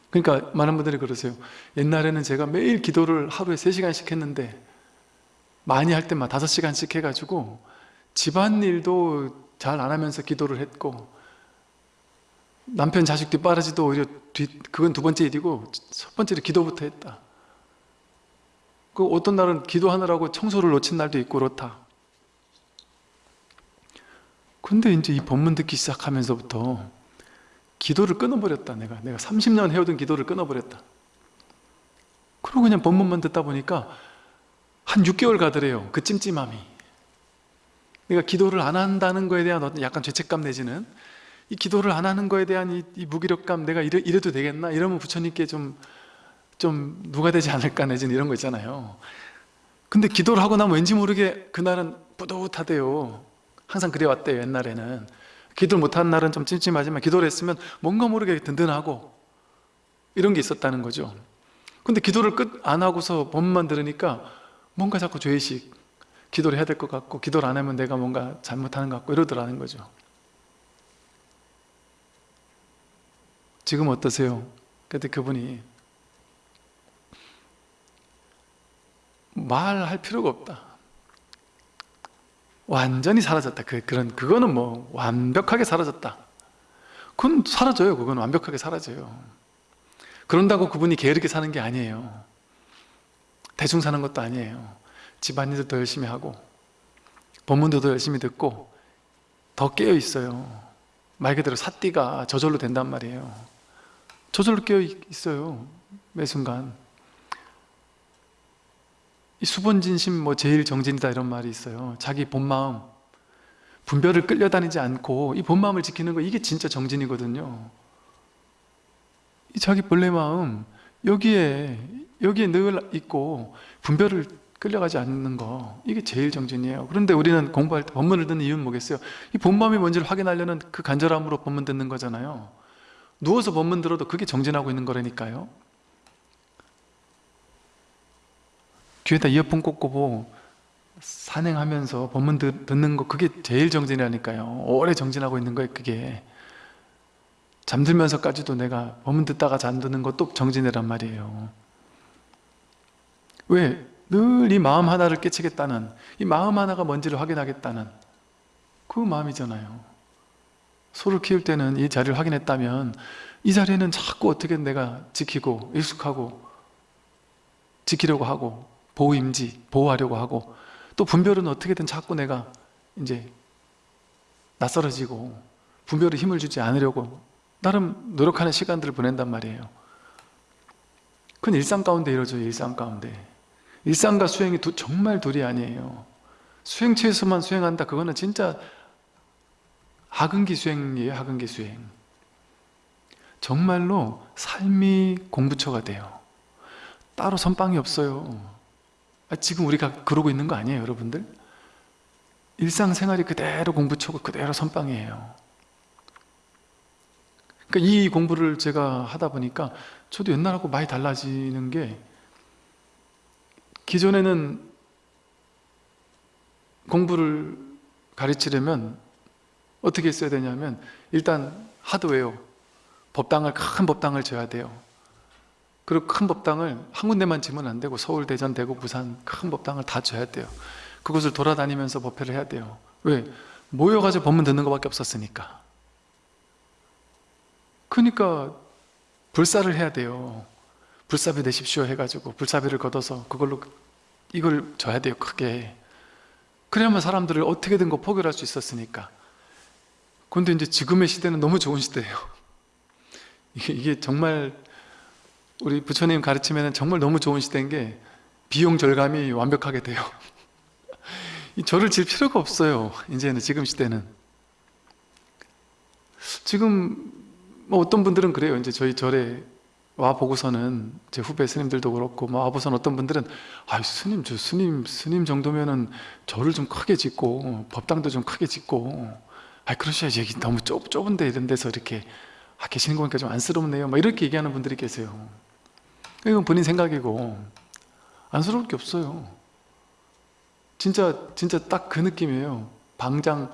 그러니까 많은 분들이 그러세요. 옛날에는 제가 매일 기도를 하루에 3시간씩 했는데 많이 할 때만 5시간씩 해가지고 집안일도 잘 안 하면서 기도를 했고 남편 자식 뒷바라지도 오히려 뒤, 그건 두 번째 일이고 첫 번째로 기도부터 했다 그 어떤 날은 기도하느라고 청소를 놓친 날도 있고 그렇다. 근데 이제 이 법문 듣기 시작하면서부터 기도를 끊어버렸다 내가. 내가 30년 해오던 기도를 끊어버렸다. 그리고 그냥 법문만 듣다 보니까 한 6개월 가더래요 그 찜찜함이. 내가 기도를 안 한다는 거에 대한 어떤 약간 죄책감 내지는 이 기도를 안 하는 거에 대한 이, 이 무기력감 내가 이래, 이래도 되겠나? 이러면 부처님께 좀, 좀 누가 되지 않을까 내지는 이런 거 있잖아요. 근데 기도를 하고 나면 왠지 모르게 그날은 뿌듯하대요. 항상 그래왔대요 옛날에는. 기도를 못한 날은 좀 찜찜하지만 기도를 했으면 뭔가 모르게 든든하고 이런 게 있었다는 거죠. 근데 기도를 끝 안 하고서 법만 들으니까 뭔가 자꾸 죄의식 기도를 해야 될 것 같고 기도를 안 하면 내가 뭔가 잘못하는 것 같고 이러더라는 거죠. 지금 어떠세요? 그때 그분이 말할 필요가 없다. 완전히 사라졌다. 그, 그런 그거는 뭐 완벽하게 사라졌다. 그건 사라져요. 그건 완벽하게 사라져요. 그런다고 그분이 게으르게 사는 게 아니에요. 대충 사는 것도 아니에요. 집안일도 더 열심히 하고 법문도 더 열심히 듣고 더 깨어 있어요. 말 그대로 사띠가 저절로 된단 말이에요. 저절로 깨어 있어요. 매 순간. 이 수본진심 뭐 제일 정진이다 이런 말이 있어요. 자기 본마음 분별을 끌려다니지 않고 이 본마음을 지키는 거 이게 진짜 정진이거든요. 이 자기 본래 마음 여기에 여기에 늘 있고 분별을 끌려가지 않는 거 이게 제일 정진이에요. 그런데 우리는 공부할 때 법문을 듣는 이유는 뭐겠어요? 이 본마음이 뭔지를 확인하려는 그 간절함으로 법문 듣는 거잖아요. 누워서 법문 들어도 그게 정진하고 있는 거라니까요 귀에다 이어폰 꽂고 산행하면서 법문 듣는 거 그게 제일 정진이라니까요. 오래 정진하고 있는 거예요 그게. 잠들면서까지도 내가 법문 듣다가 잠드는 것도 정진이란 말이에요. 왜? 늘 이 마음 하나를 깨치겠다는 이 마음 하나가 뭔지를 확인하겠다는 그 마음이잖아요. 소를 키울 때는 이 자리를 확인했다면 이 자리에는 자꾸 어떻게 내가 지키고 익숙하고 지키려고 하고 보호임지 보호하려고 하고 또 분별은 어떻게든 자꾸 내가 이제 낯설어지고 분별에 힘을 주지 않으려고 나름 노력하는 시간들을 보낸단 말이에요. 그건 일상 가운데 이루어져요 일상 가운데. 일상과 수행이 두, 정말 둘이 아니에요. 수행체에서만 수행한다 그거는 진짜 하근기 수행이에요 하근기 수행. 정말로 삶이 공부처가 돼요. 따로 선빵이 없어요 아, 지금 우리가 그러고 있는 거 아니에요 여러분들? 일상생활이 그대로 공부처고 그대로 선빵이에요 그러니까 이 공부를 제가 하다 보니까 저도 옛날하고 많이 달라지는 게 기존에는 공부를 가르치려면 어떻게 했어야 되냐면 일단 하드웨어 법당을 큰 법당을 져야 돼요 그리고 큰 법당을 한 군데만 지면 안 되고 서울, 대전, 대구, 부산 큰 법당을 다 져야 돼요. 그곳을 돌아다니면서 법회를 해야 돼요. 왜? 모여가지고 법문 듣는 것밖에 없었으니까. 그러니까 불사를 해야 돼요. 불사비 내십시오 해가지고 불사비를 걷어서 그걸로 이걸 줘야 돼요 크게. 그래야만 사람들을 어떻게든 거 포결할 수 있었으니까. 근데 이제 지금의 시대는 너무 좋은 시대예요. 이게 정말 우리 부처님 가르치면 정말 너무 좋은 시대인 게 비용 절감이 완벽하게 돼요. 이 절을 질 필요가 없어요 이제는 지금 시대는. 지금 뭐 어떤 분들은 그래요. 이제 저희 절에 와 보고서는 제 후배 스님들도 그렇고 뭐 와보선 어떤 분들은 아 스님 저 스님 스님 정도면은 절을 좀 크게 짓고 법당도 좀 크게 짓고 아 그러셔야지. 여기 너무 좁, 좁은데 이런 데서 이렇게 아, 계시는 거 보니까 좀 안쓰럽네요. 막 이렇게 얘기하는 분들이 계세요 이건 본인 생각이고 안쓰러울 게 없어요. 진짜 진짜 딱 그 느낌이에요. 방장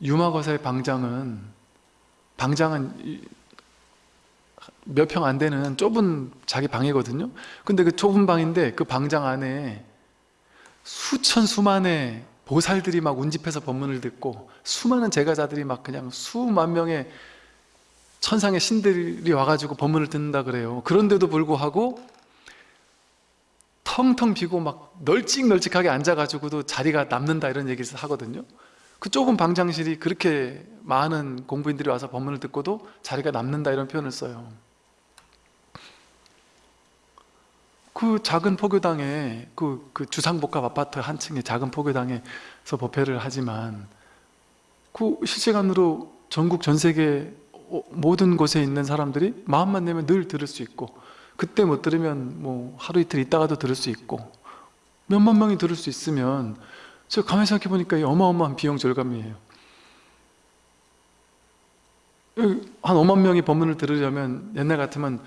유마거사의 방장은 방장은 몇 평 안 되는 좁은 자기 방이거든요. 근데 그 좁은 방인데 그 방장 안에 수천 수만의 보살들이 막 운집해서 법문을 듣고 수많은 제가자들이 막 그냥 수만 명의 천상의 신들이 와가지고 법문을 듣는다 그래요. 그런데도 불구하고 텅텅 비고 막 널찍널찍하게 앉아가지고도 자리가 남는다 이런 얘기를 하거든요. 그 좁은 방장실이 그렇게 많은 공부인들이 와서 법문을 듣고도 자리가 남는다 이런 표현을 써요. 그 작은 포교당에 그, 그 주상복합 아파트 한 층의 작은 포교당에서 법회를 하지만 그 실시간으로 전국 전 세계 모든 곳에 있는 사람들이 마음만 내면 늘 들을 수 있고 그때 못 들으면 뭐 하루 이틀 있다가도 들을 수 있고 몇만 명이 들을 수 있으면 제가 가만히 생각해 보니까 이 어마어마한 비용 절감이에요. 한 5만 명이 법문을 들으려면 옛날 같으면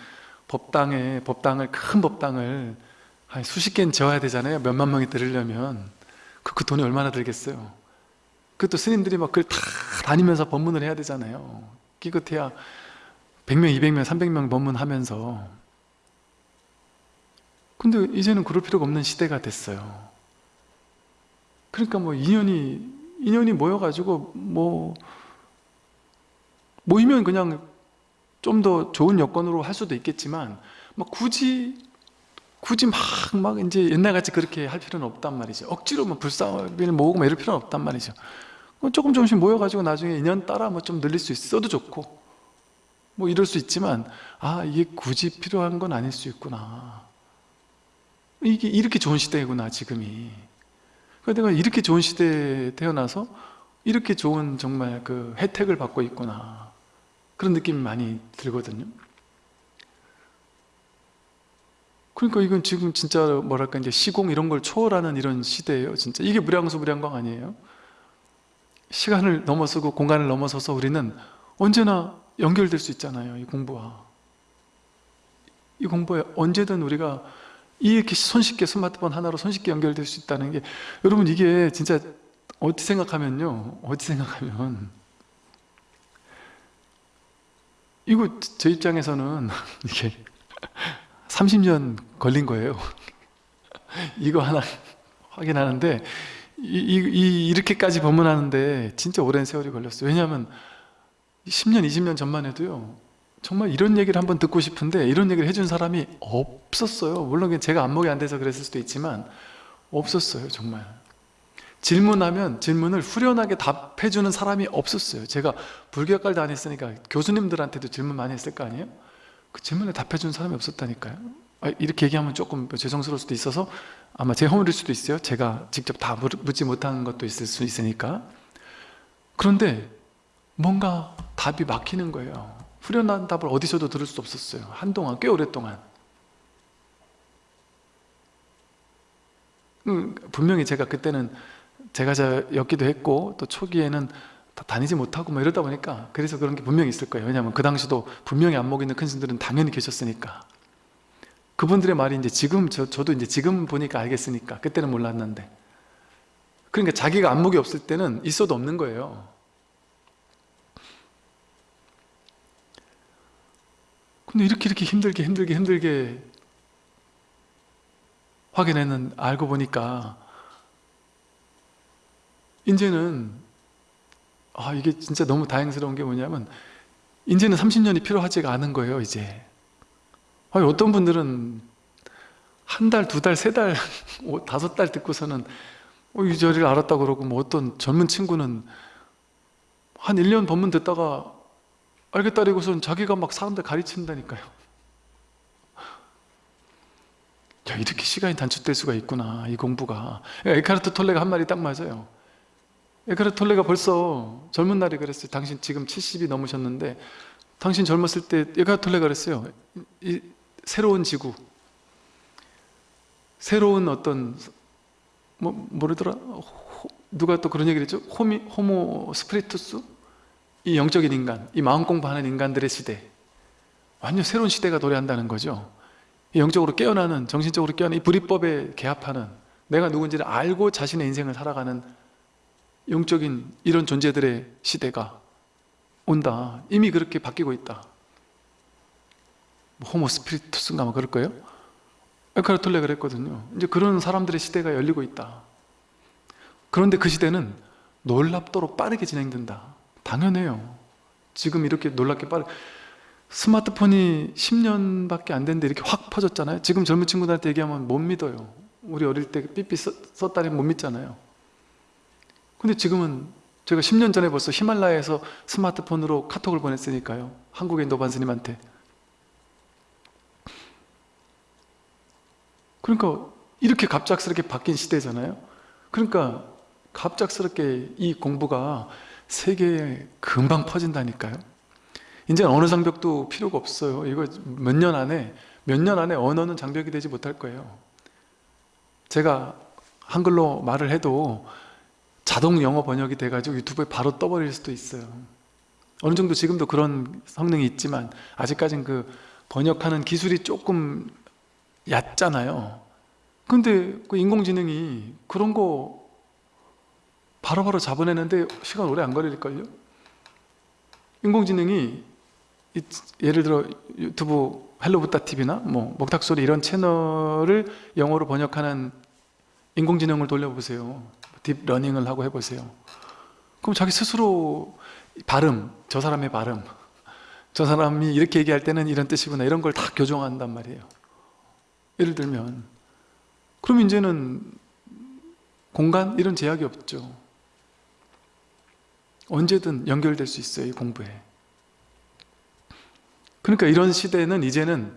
법당에 법당을 큰 법당을 한 수십 개는 지어야 되잖아요. 몇만 명이 들으려면. 그, 그 돈이 얼마나 들겠어요? 그것도 스님들이 막 그걸 다 다니면서 법문을 해야 되잖아요 끼끗해야 100명, 200명, 300명 법문하면서. 근데 이제는 그럴 필요가 없는 시대가 됐어요. 그러니까 뭐 인연이 인연이 모여가지고 뭐 모이면 그냥 좀 더 좋은 여건으로 할 수도 있겠지만 뭐 굳이 굳이 막, 막 이제 옛날같이 그렇게 할 필요는 없단 말이죠. 억지로 뭐 불쌍을 모으고 뭐 이럴 필요는 없단 말이죠. 뭐 조금 조금씩 모여가지고 나중에 인연 따라 뭐 좀 늘릴 수 있어도 좋고. 뭐 이럴 수 있지만 아 이게 굳이 필요한 건 아닐 수 있구나. 이게 이렇게 좋은 시대구나 지금이. 그러니까 내가 이렇게 좋은 시대에 태어나서 이렇게 좋은 정말 그 혜택을 받고 있구나. 그런 느낌이 많이 들거든요. 그러니까 이건 지금 진짜 뭐랄까 이제 시공 이런 걸 초월하는 이런 시대예요 진짜. 이게 무량수 무량광 아니에요? 시간을 넘어서고 공간을 넘어서서 우리는 언제나 연결될 수 있잖아요 이 공부와. 이 공부에 언제든 우리가 이렇게 손쉽게 스마트폰 하나로 손쉽게 연결될 수 있다는 게 여러분 이게 진짜 어디 생각하면요? 어디 생각하면. 이거 제 입장에서는 이게 30년 걸린 거예요. 이거 하나 확인하는데 이, 이, 이렇게까지 법문하는데 진짜 오랜 세월이 걸렸어요. 왜냐하면 10년 20년 전만 해도요 정말 이런 얘기를 한번 듣고 싶은데 이런 얘기를 해준 사람이 없었어요. 물론 제가 안목이 안 돼서 그랬을 수도 있지만 없었어요 정말. 질문하면 질문을 후련하게 답해주는 사람이 없었어요. 제가 불교학과를 다녔으니까 교수님들한테도 질문 많이 했을 거 아니에요? 그 질문에 답해주는 사람이 없었다니까요. 아, 이렇게 얘기하면 조금 죄송스러울 수도 있어서 아마 제 허물일 수도 있어요. 제가 직접 다 묻지 못한 것도 있을 수 있으니까. 그런데 뭔가 답이 막히는 거예요. 후련한 답을 어디서도 들을 수 없었어요. 한동안 꽤 오랫동안. 음, 분명히 제가 그때는 제가자였기도 했고 또 초기에는 다니지 못하고 뭐 이러다 보니까 그래서 그런 게 분명히 있을 거예요. 왜냐하면 그 당시도 분명히 안목 있는 큰 신들은 당연히 계셨으니까 그분들의 말이 이제 지금 저, 저도 이제 지금 보니까 알겠으니까 그때는 몰랐는데. 그러니까 자기가 안목이 없을 때는 있어도 없는 거예요. 근데 이렇게 이렇게 힘들게 힘들게 힘들게 확인했는 알고 보니까 이제는 아 이게 진짜 너무 다행스러운 게 뭐냐면 이제는 30년이 필요하지가 않은 거예요 이제 어떤 분들은 한 달, 두 달, 세 달, 다섯 달 듣고서는 어, 이 자리를 알았다 그러고 뭐 어떤 젊은 친구는 한 1년 법문 듣다가 알겠다리고선 자기가 막 사람들 가르친다니까요. 야 이렇게 시간이 단축될 수가 있구나 이 공부가. 에카르트 톨레가 한 말이 딱 맞아요. 에카르톨레가 벌써 젊은 날에 그랬어요. 당신 지금 70이 넘으셨는데 당신 젊었을 때 에카르톨레가 그랬어요. 이 새로운 지구 새로운 어떤 뭐 호- 누가 또 그런 얘기를 했죠? 호미, 호모 스프리투스? 이 영적인 인간 이 마음 공부하는 인간들의 시대. 완전 새로운 시대가 도래한다는 거죠. 이 영적으로 깨어나는 정신적으로 깨어나는 이 불이법에 개합하는 내가 누군지를 알고 자신의 인생을 살아가는 영적인 이런 존재들의 시대가 온다. 이미 그렇게 바뀌고 있다 뭐 호모 스피리투스인가 뭐 그럴 거예요? 에카르톨레 그랬거든요. 이제 그런 사람들의 시대가 열리고 있다. 그런데 그 시대는 놀랍도록 빠르게 진행된다. 당연해요. 지금 이렇게 놀랍게 빠르게 스마트폰이 10년밖에 안 됐는데 이렇게 확 퍼졌잖아요. 지금 젊은 친구들한테 얘기하면 못 믿어요. 우리 어릴 때 삐삐 썼- 썼다니 못 믿잖아요. 근데 지금은 제가 10년 전에 벌써 히말라야에서 스마트폰으로 카톡을 보냈으니까요. 한국의 노반 스님한테 그러니까 이렇게 갑작스럽게 바뀐 시대잖아요. 그러니까 갑작스럽게 이 공부가 세계에 금방 퍼진다니까요. 이제 어느 장벽도 필요가 없어요. 이거 몇 년 안에 몇 년 안에 언어는 장벽이 되지 못할 거예요. 제가 한글로 말을 해도 자동 영어 번역이 돼가지고 유튜브에 바로 떠버릴 수도 있어요. 어느 정도 지금도 그런 성능이 있지만 아직까진 그 번역하는 기술이 조금 얕잖아요. 근데 그 인공지능이 그런 거 바로바로 잡아내는데 시간 오래 안 걸릴걸요? 인공지능이 이- 예를 들어 유튜브 헬로붓다 TV나 뭐 목탁소리 이런 채널을 영어로 번역하는 인공지능을 돌려보세요. 딥러닝을 하고 해보세요. 그럼 자기 스스로 발음, 저 사람의 발음 저 사람이 이렇게 얘기할 때는 이런 뜻이구나 이런 걸 다 교정한단 말이에요 예를 들면 그럼 이제는 공간? 이런 제약이 없죠. 언제든 연결될 수 있어요 이 공부에. 그러니까 이런 시대는 이제는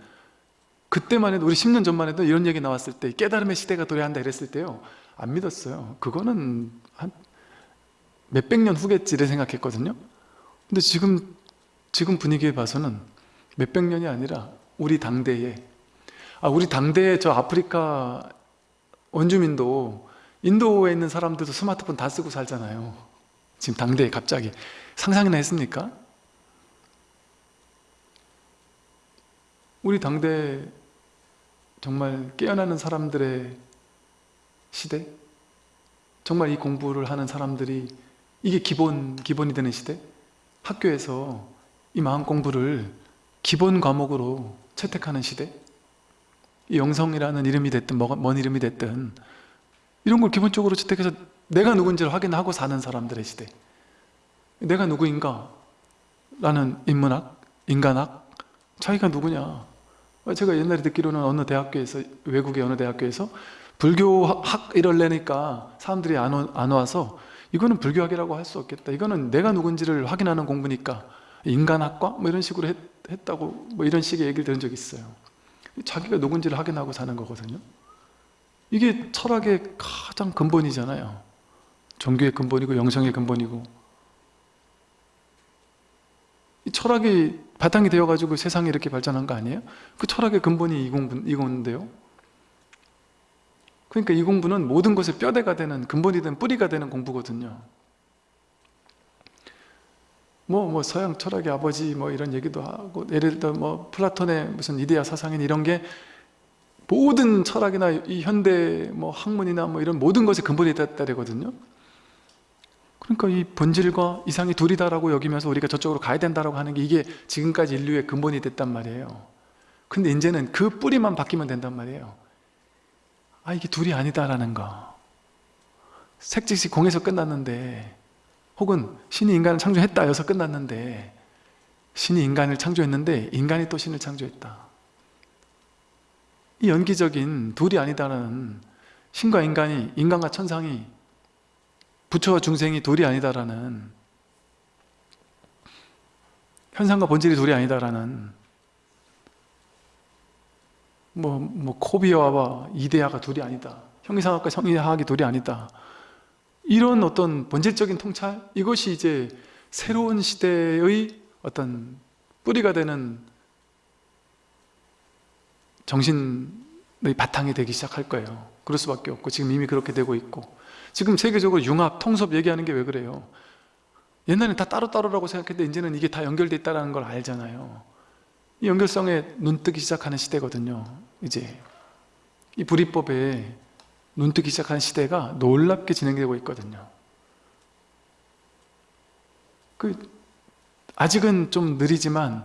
그때만 해도 우리 10년 전만 해도 이런 얘기 나왔을 때 깨달음의 시대가 도래한다 이랬을 때요. 안 믿었어요. 그거는 한 몇백 년 후겠지 를 생각했거든요. 근데 지금 지금 분위기에 봐서는 몇백 년이 아니라 우리 당대에 아 우리 당대에 저 아프리카 원주민도 인도에 있는 사람들도 스마트폰 다 쓰고 살잖아요 지금 당대에 갑자기 상상이나 했습니까? 우리 당대 정말 깨어나는 사람들의 시대? 정말 이 공부를 하는 사람들이 이게 기본, 기본이 되는 시대? 학교에서 이 마음 공부를 기본 과목으로 채택하는 시대? 이 영성이라는 이름이 됐든 뭔 이름이 됐든 이런 걸 기본적으로 채택해서 내가 누군지를 확인하고 사는 사람들의 시대 내가 누구인가? 라는 인문학, 인간학 자기가 누구냐? 제가 옛날에 듣기로는 어느 대학교에서 외국의 어느 대학교에서 불교학 이럴래니까 사람들이 안, 와- 안 와서 이거는 불교학이라고 할 수 없겠다 이거는 내가 누군지를 확인하는 공부니까 인간학과? 뭐 이런 식으로 했, 했다고 뭐 이런 식의 얘기를 들은 적이 있어요 자기가 누군지를 확인하고 사는 거거든요. 이게 철학의 가장 근본이잖아요. 종교의 근본이고 영성의 근본이고. 이 철학이 바탕이 되어가지고 세상이 이렇게 발전한 거 아니에요? 그 철학의 근본이 이 공부, 이건데요. 그러니까 이 공부는 모든 것의 뼈대가 되는 근본이 된 뿌리가 되는 공부거든요 뭐, 뭐 서양 철학의 아버지 뭐 이런 얘기도 하고 예를 들어 뭐 플라톤의 무슨 이데아 사상인 이런 게 모든 철학이나 이 현대 뭐 학문이나 뭐 이런 모든 것의 근본이 됐다 되거든요. 그러니까 이 본질과 이상이 둘이다라고 여기면서 우리가 저쪽으로 가야 된다라고 하는 게 이게 지금까지 인류의 근본이 됐단 말이에요. 근데 이제는 그 뿌리만 바뀌면 된단 말이에요. 아 이게 둘이 아니다라는 거. 색즉시 공에서 끝났는데 혹은 신이 인간을 창조했다 여기서 끝났는데 신이 인간을 창조했는데 인간이 또 신을 창조했다. 이 연기적인 둘이 아니다라는 신과 인간이 인간과 천상이 부처와 중생이 둘이 아니다라는 현상과 본질이 둘이 아니다라는 뭐, 뭐 코비아와 이데아가 둘이 아니다. 형이상학과 형이하학이 둘이 아니다 이런 어떤 본질적인 통찰 이것이 이제 새로운 시대의 어떤 뿌리가 되는 정신의 바탕이 되기 시작할 거예요. 그럴 수밖에 없고 지금 이미 그렇게 되고 있고. 지금 세계적으로 융합, 통섭 얘기하는 게 왜 그래요? 옛날엔 다 따로따로라고 생각했는데 이제는 이게 다 연결돼 있다는 걸 알잖아요. 이 연결성에 눈뜨기 시작하는 시대거든요 이제. 이 불이법에 눈뜨기 시작하는 시대가 놀랍게 진행되고 있거든요. 그 아직은 좀 느리지만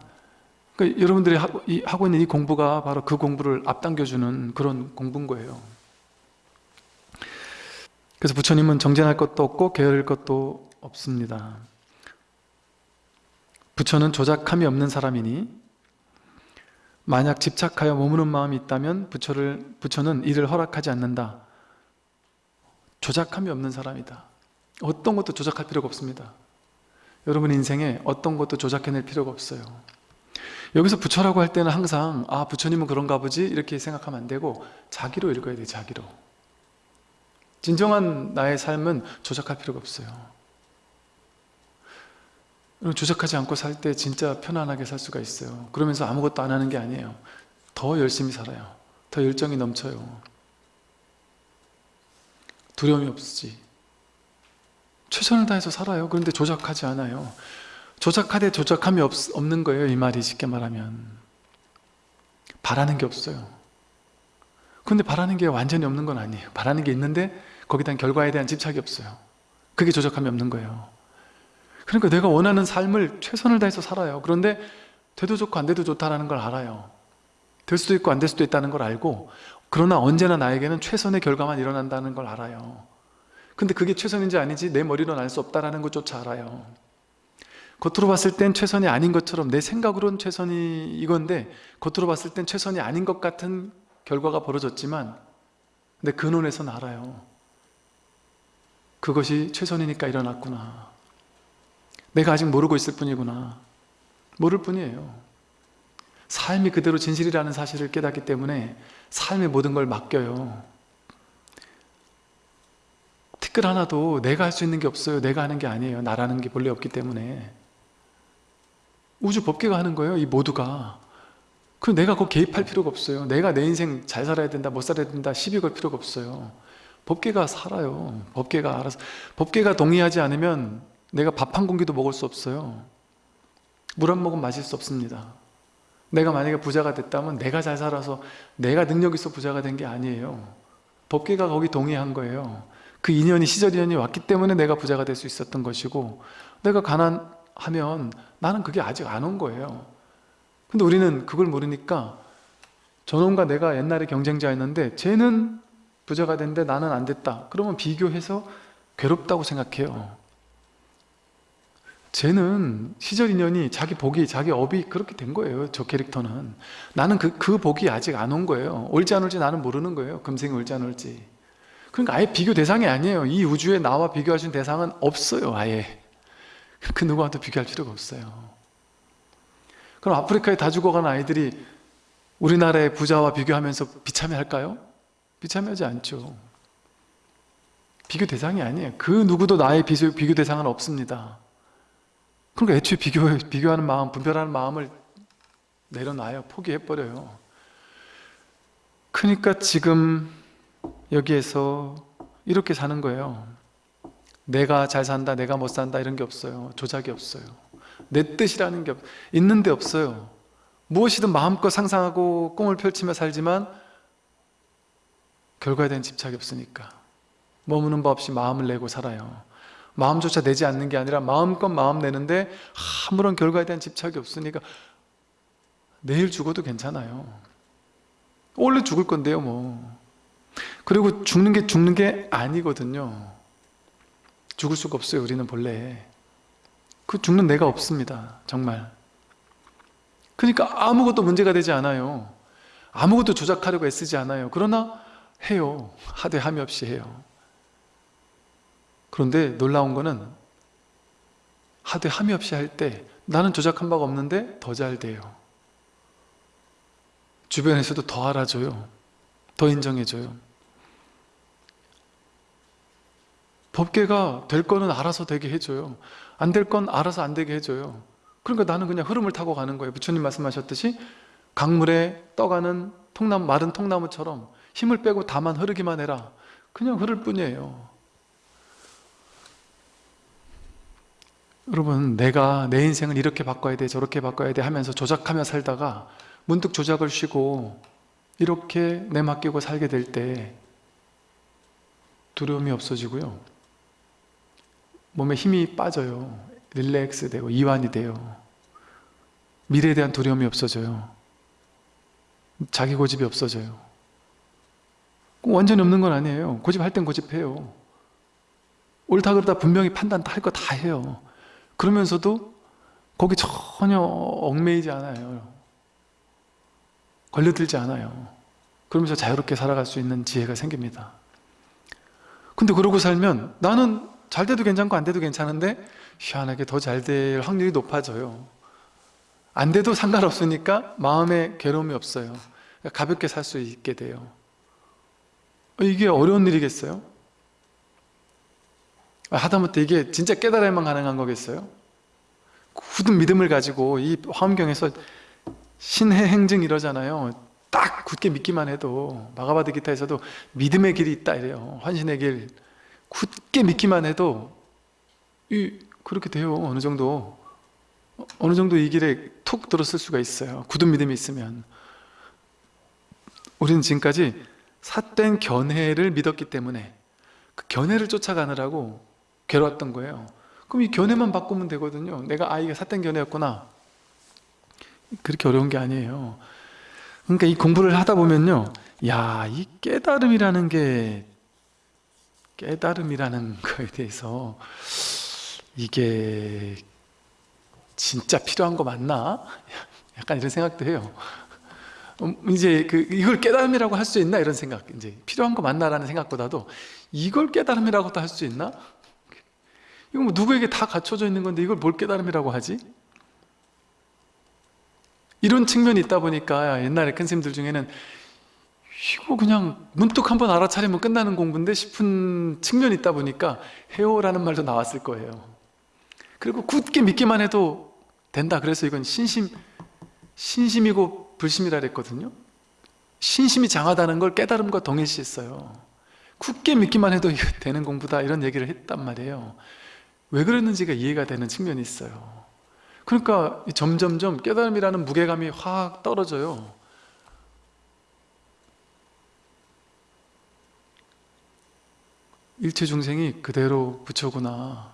그 여러분들이 하고, 이, 하고 있는 이 공부가 바로 그 공부를 앞당겨주는 그런 공부인 거예요. 그래서 부처님은 정쟁할 것도 없고 게으를 것도 없습니다. 부처는 조작함이 없는 사람이니 만약 집착하여 머무는 마음이 있다면 부처를, 부처는 이를 허락하지 않는다 조작함이 없는 사람이다. 어떤 것도 조작할 필요가 없습니다. 여러분 인생에 어떤 것도 조작해낼 필요가 없어요. 여기서 부처라고 할 때는 항상 아 부처님은 그런가 보지? 이렇게 생각하면 안 되고 자기로 읽어야 돼 자기로. 진정한 나의 삶은 조작할 필요가 없어요. 조작하지 않고 살 때 진짜 편안하게 살 수가 있어요. 그러면서 아무것도 안 하는 게 아니에요. 더 열심히 살아요. 더 열정이 넘쳐요 두려움이 없지. 최선을 다해서 살아요. 그런데 조작하지 않아요. 조작하되 조작함이 없, 없는 거예요. 이 말이 쉽게 말하면. 바라는 게 없어요. 근데 바라는 게 완전히 없는 건 아니에요. 바라는 게 있는데 거기에 대한 결과에 대한 집착이 없어요. 그게 조작함이 없는 거예요. 그러니까 내가 원하는 삶을 최선을 다해서 살아요. 그런데 돼도 좋고 안 돼도 좋다는 걸 알아요. 될 수도 있고 안 될 수도 있다는 걸 알고 그러나 언제나 나에게는 최선의 결과만 일어난다는 걸 알아요. 근데 그게 최선인지 아닌지 내 머리로는 알 수 없다는 것조차 알아요. 겉으로 봤을 땐 최선이 아닌 것처럼 내 생각으로는 최선이 이건데 겉으로 봤을 땐 최선이 아닌 것 같은 결과가 벌어졌지만 근데 근원에서는 알아요. 그것이 최선이니까 일어났구나. 내가 아직 모르고 있을 뿐이구나. 모를 뿐이에요. 삶이 그대로 진실이라는 사실을 깨닫기 때문에 삶의 모든 걸 맡겨요. 티끌 하나도 내가 할 수 있는 게 없어요. 내가 하는 게 아니에요. 나라는 게 본래 없기 때문에. 우주 법계가 하는 거예요 이 모두가. 그 내가 그 개입할 필요가 없어요. 내가 내 인생 잘 살아야 된다 못 살아야 된다 시비 걸 필요가 없어요. 법계가 살아요. 법계가 알아서 법계가 동의하지 않으면 내가 밥 한 공기도 먹을 수 없어요. 물 한 모금 마실 수 없습니다 내가 만약에 부자가 됐다면 내가 잘 살아서 내가 능력 있어 부자가 된 게 아니에요. 법계가 거기 동의한 거예요. 그 인연이 시절 인연이 왔기 때문에 내가 부자가 될 수 있었던 것이고 내가 가난하면 나는 그게 아직 안 온 거예요. 근데 우리는 그걸 모르니까 저놈과 내가 옛날에 경쟁자였는데 쟤는 부자가 됐는데 나는 안 됐다. 그러면 비교해서 괴롭다고 생각해요 쟤는 시절 인연이 자기 복이 자기 업이 그렇게 된 거예요 저 캐릭터는. 나는 그, 그 복이 아직 안 온 거예요. 올지 안 올지 나는 모르는 거예요 금생이 올지 안 올지. 그러니까 아예 비교 대상이 아니에요. 이 우주에 나와 있는 대상은 없어요 아예. 그 누구와도 비교할 필요가 없어요. 그럼 아프리카에 다 죽어간 아이들이 우리나라의 부자와 비교하면서 비참해 할까요? 비참하지 않죠. 비교 대상이 아니에요. 그 누구도 나의 비교 대상은 없습니다 그러니까 애초에 비교, 비교하는 마음, 분별하는 마음을 내려놔요. 포기해버려요. 그러니까 지금 여기에서 이렇게 사는 거예요. 내가 잘 산다, 내가 못 산다 이런 게 없어요. 조작이 없어요. 내 뜻이라는 게 없, 있는데 없어요. 무엇이든 마음껏 상상하고 꿈을 펼치며 살지만 결과에 대한 집착이 없으니까 머무는 법 없이 마음을 내고 살아요. 마음조차 내지 않는 게 아니라 마음껏 마음 내는데 아무런 결과에 대한 집착이 없으니까 내일 죽어도 괜찮아요. 원래 죽을 건데요 뭐. 그리고 죽는 게 죽는 게 아니거든요. 죽을 수가 없어요 우리는 본래. 그 죽는 내가 없습니다 정말. 그러니까 아무것도 문제가 되지 않아요. 아무것도 조작하려고 애쓰지 않아요. 그러나 해요. 하되 함이 없이 해요 그런데 놀라운 거는 하되 함이 없이 할 때 나는 조작한 바가 없는데 더 잘 돼요. 주변에서도 더 알아줘요. 더 인정해줘요. 법계가 될 거는 알아서 되게 해줘요. 안 될 건 알아서 안 되게 해줘요. 그러니까 나는 그냥 흐름을 타고 가는 거예요. 부처님 말씀하셨듯이 강물에 떠가는 통나무 마른 통나무처럼 힘을 빼고 다만 흐르기만 해라. 그냥 흐를 뿐이에요 여러분 내가 내 인생을 이렇게 바꿔야 돼 저렇게 바꿔야 돼 하면서 조작하며 살다가 문득 조작을 쉬고 이렇게 내맡기고 살게 될 때 두려움이 없어지고요. 몸에 힘이 빠져요. 릴렉스 되고 이완이 돼요. 미래에 대한 두려움이 없어져요. 자기 고집이 없어져요. 꼭 완전히 없는 건 아니에요. 고집할 땐 고집해요. 옳다 그러다 분명히 판단 할거 다 해요 그러면서도 거기 전혀 얽매이지 않아요. 걸려들지 않아요. 그러면서 자유롭게 살아갈 수 있는 지혜가 생깁니다. 근데 그러고 살면 나는 잘 돼도 괜찮고 안 돼도 괜찮은데 희한하게 더 잘 될 확률이 높아져요. 안 돼도 상관없으니까 마음에 괴로움이 없어요. 가볍게 살 수 있게 돼요. 이게 어려운 일이겠어요? 하다못해 이게 진짜 깨달아야만 가능한 거겠어요? 굳은 믿음을 가지고 이 화엄경에서 신의 행증 이러잖아요. 딱 굳게 믿기만 해도 마가바드 기타에서도 믿음의 길이 있다 이래요. 환신의 길. 굳게 믿기만 해도 이 그렇게 돼요 어느 정도. 어느 정도 이 길에 툭 들었을 수가 있어요. 굳은 믿음이 있으면. 우리는 지금까지 삿된 견해를 믿었기 때문에 그 견해를 쫓아가느라고 괴로웠던 거예요. 그럼 이 견해만 바꾸면 되거든요. 내가 아 이게 삿된 견해였구나. 그렇게 어려운 게 아니에요. 그러니까 이 공부를 하다 보면요. 야 이 깨달음이라는 게 깨달음이라는 거에 대해서 이게 진짜 필요한 거 맞나? 약간 이런 생각도 해요. 음, 이제 그 이걸 깨달음이라고 할 수 있나? 이런 생각. 이제 필요한 거 맞나라는 생각보다도 이걸 깨달음이라고도 할 수 있나? 이거 뭐 누구에게 다 갖춰져 있는 건데 이걸 뭘 깨달음이라고 하지? 이런 측면이 있다 보니까 옛날에 큰 스님들 중에는 이거 그냥 문득 한번 알아차리면 끝나는 공부인데 싶은 측면이 있다 보니까 해오라는 말도 나왔을 거예요. 그리고 굳게 믿기만 해도 된다. 그래서 이건 신심 신심이고 불심이라 그랬거든요. 신심이 장하다는 걸 깨달음과 동일시했어요. 굳게 믿기만 해도 되는 공부다. 이런 얘기를 했단 말이에요 왜 그랬는지가 이해가 되는 측면이 있어요. 그러니까 점점점 깨달음이라는 무게감이 확 떨어져요. 일체 중생이 그대로 부처구나.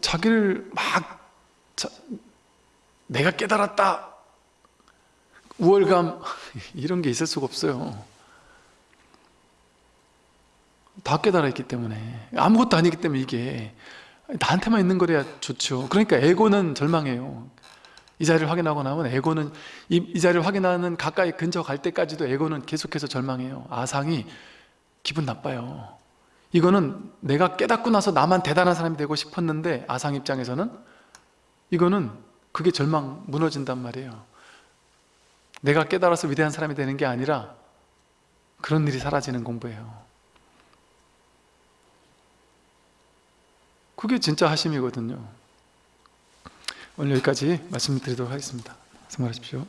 자기를 막 자, 내가 깨달았다. 우월감. 이런 게 있을 수가 없어요 다 깨달아 있기 때문에. 아무것도 아니기 때문에 이게 나한테만 있는 거래야 좋죠. 그러니까 에고는 절망해요. 이 자리를 확인하고 나면 에고는 이, 이 자리를 확인하는 가까이 근처 갈 때까지도 에고는 계속해서 절망해요. 아상이 기분 나빠요. 이거는 내가 깨닫고 나서 나만 대단한 사람이 되고 싶었는데 아상 입장에서는 이거는 그게 절망 무너진단 말이에요. 내가 깨달아서 위대한 사람이 되는 게 아니라 그런 일이 사라지는 공부예요 그게 진짜 하심이거든요. 오늘 여기까지 말씀드리도록 하겠습니다. 수고하십시오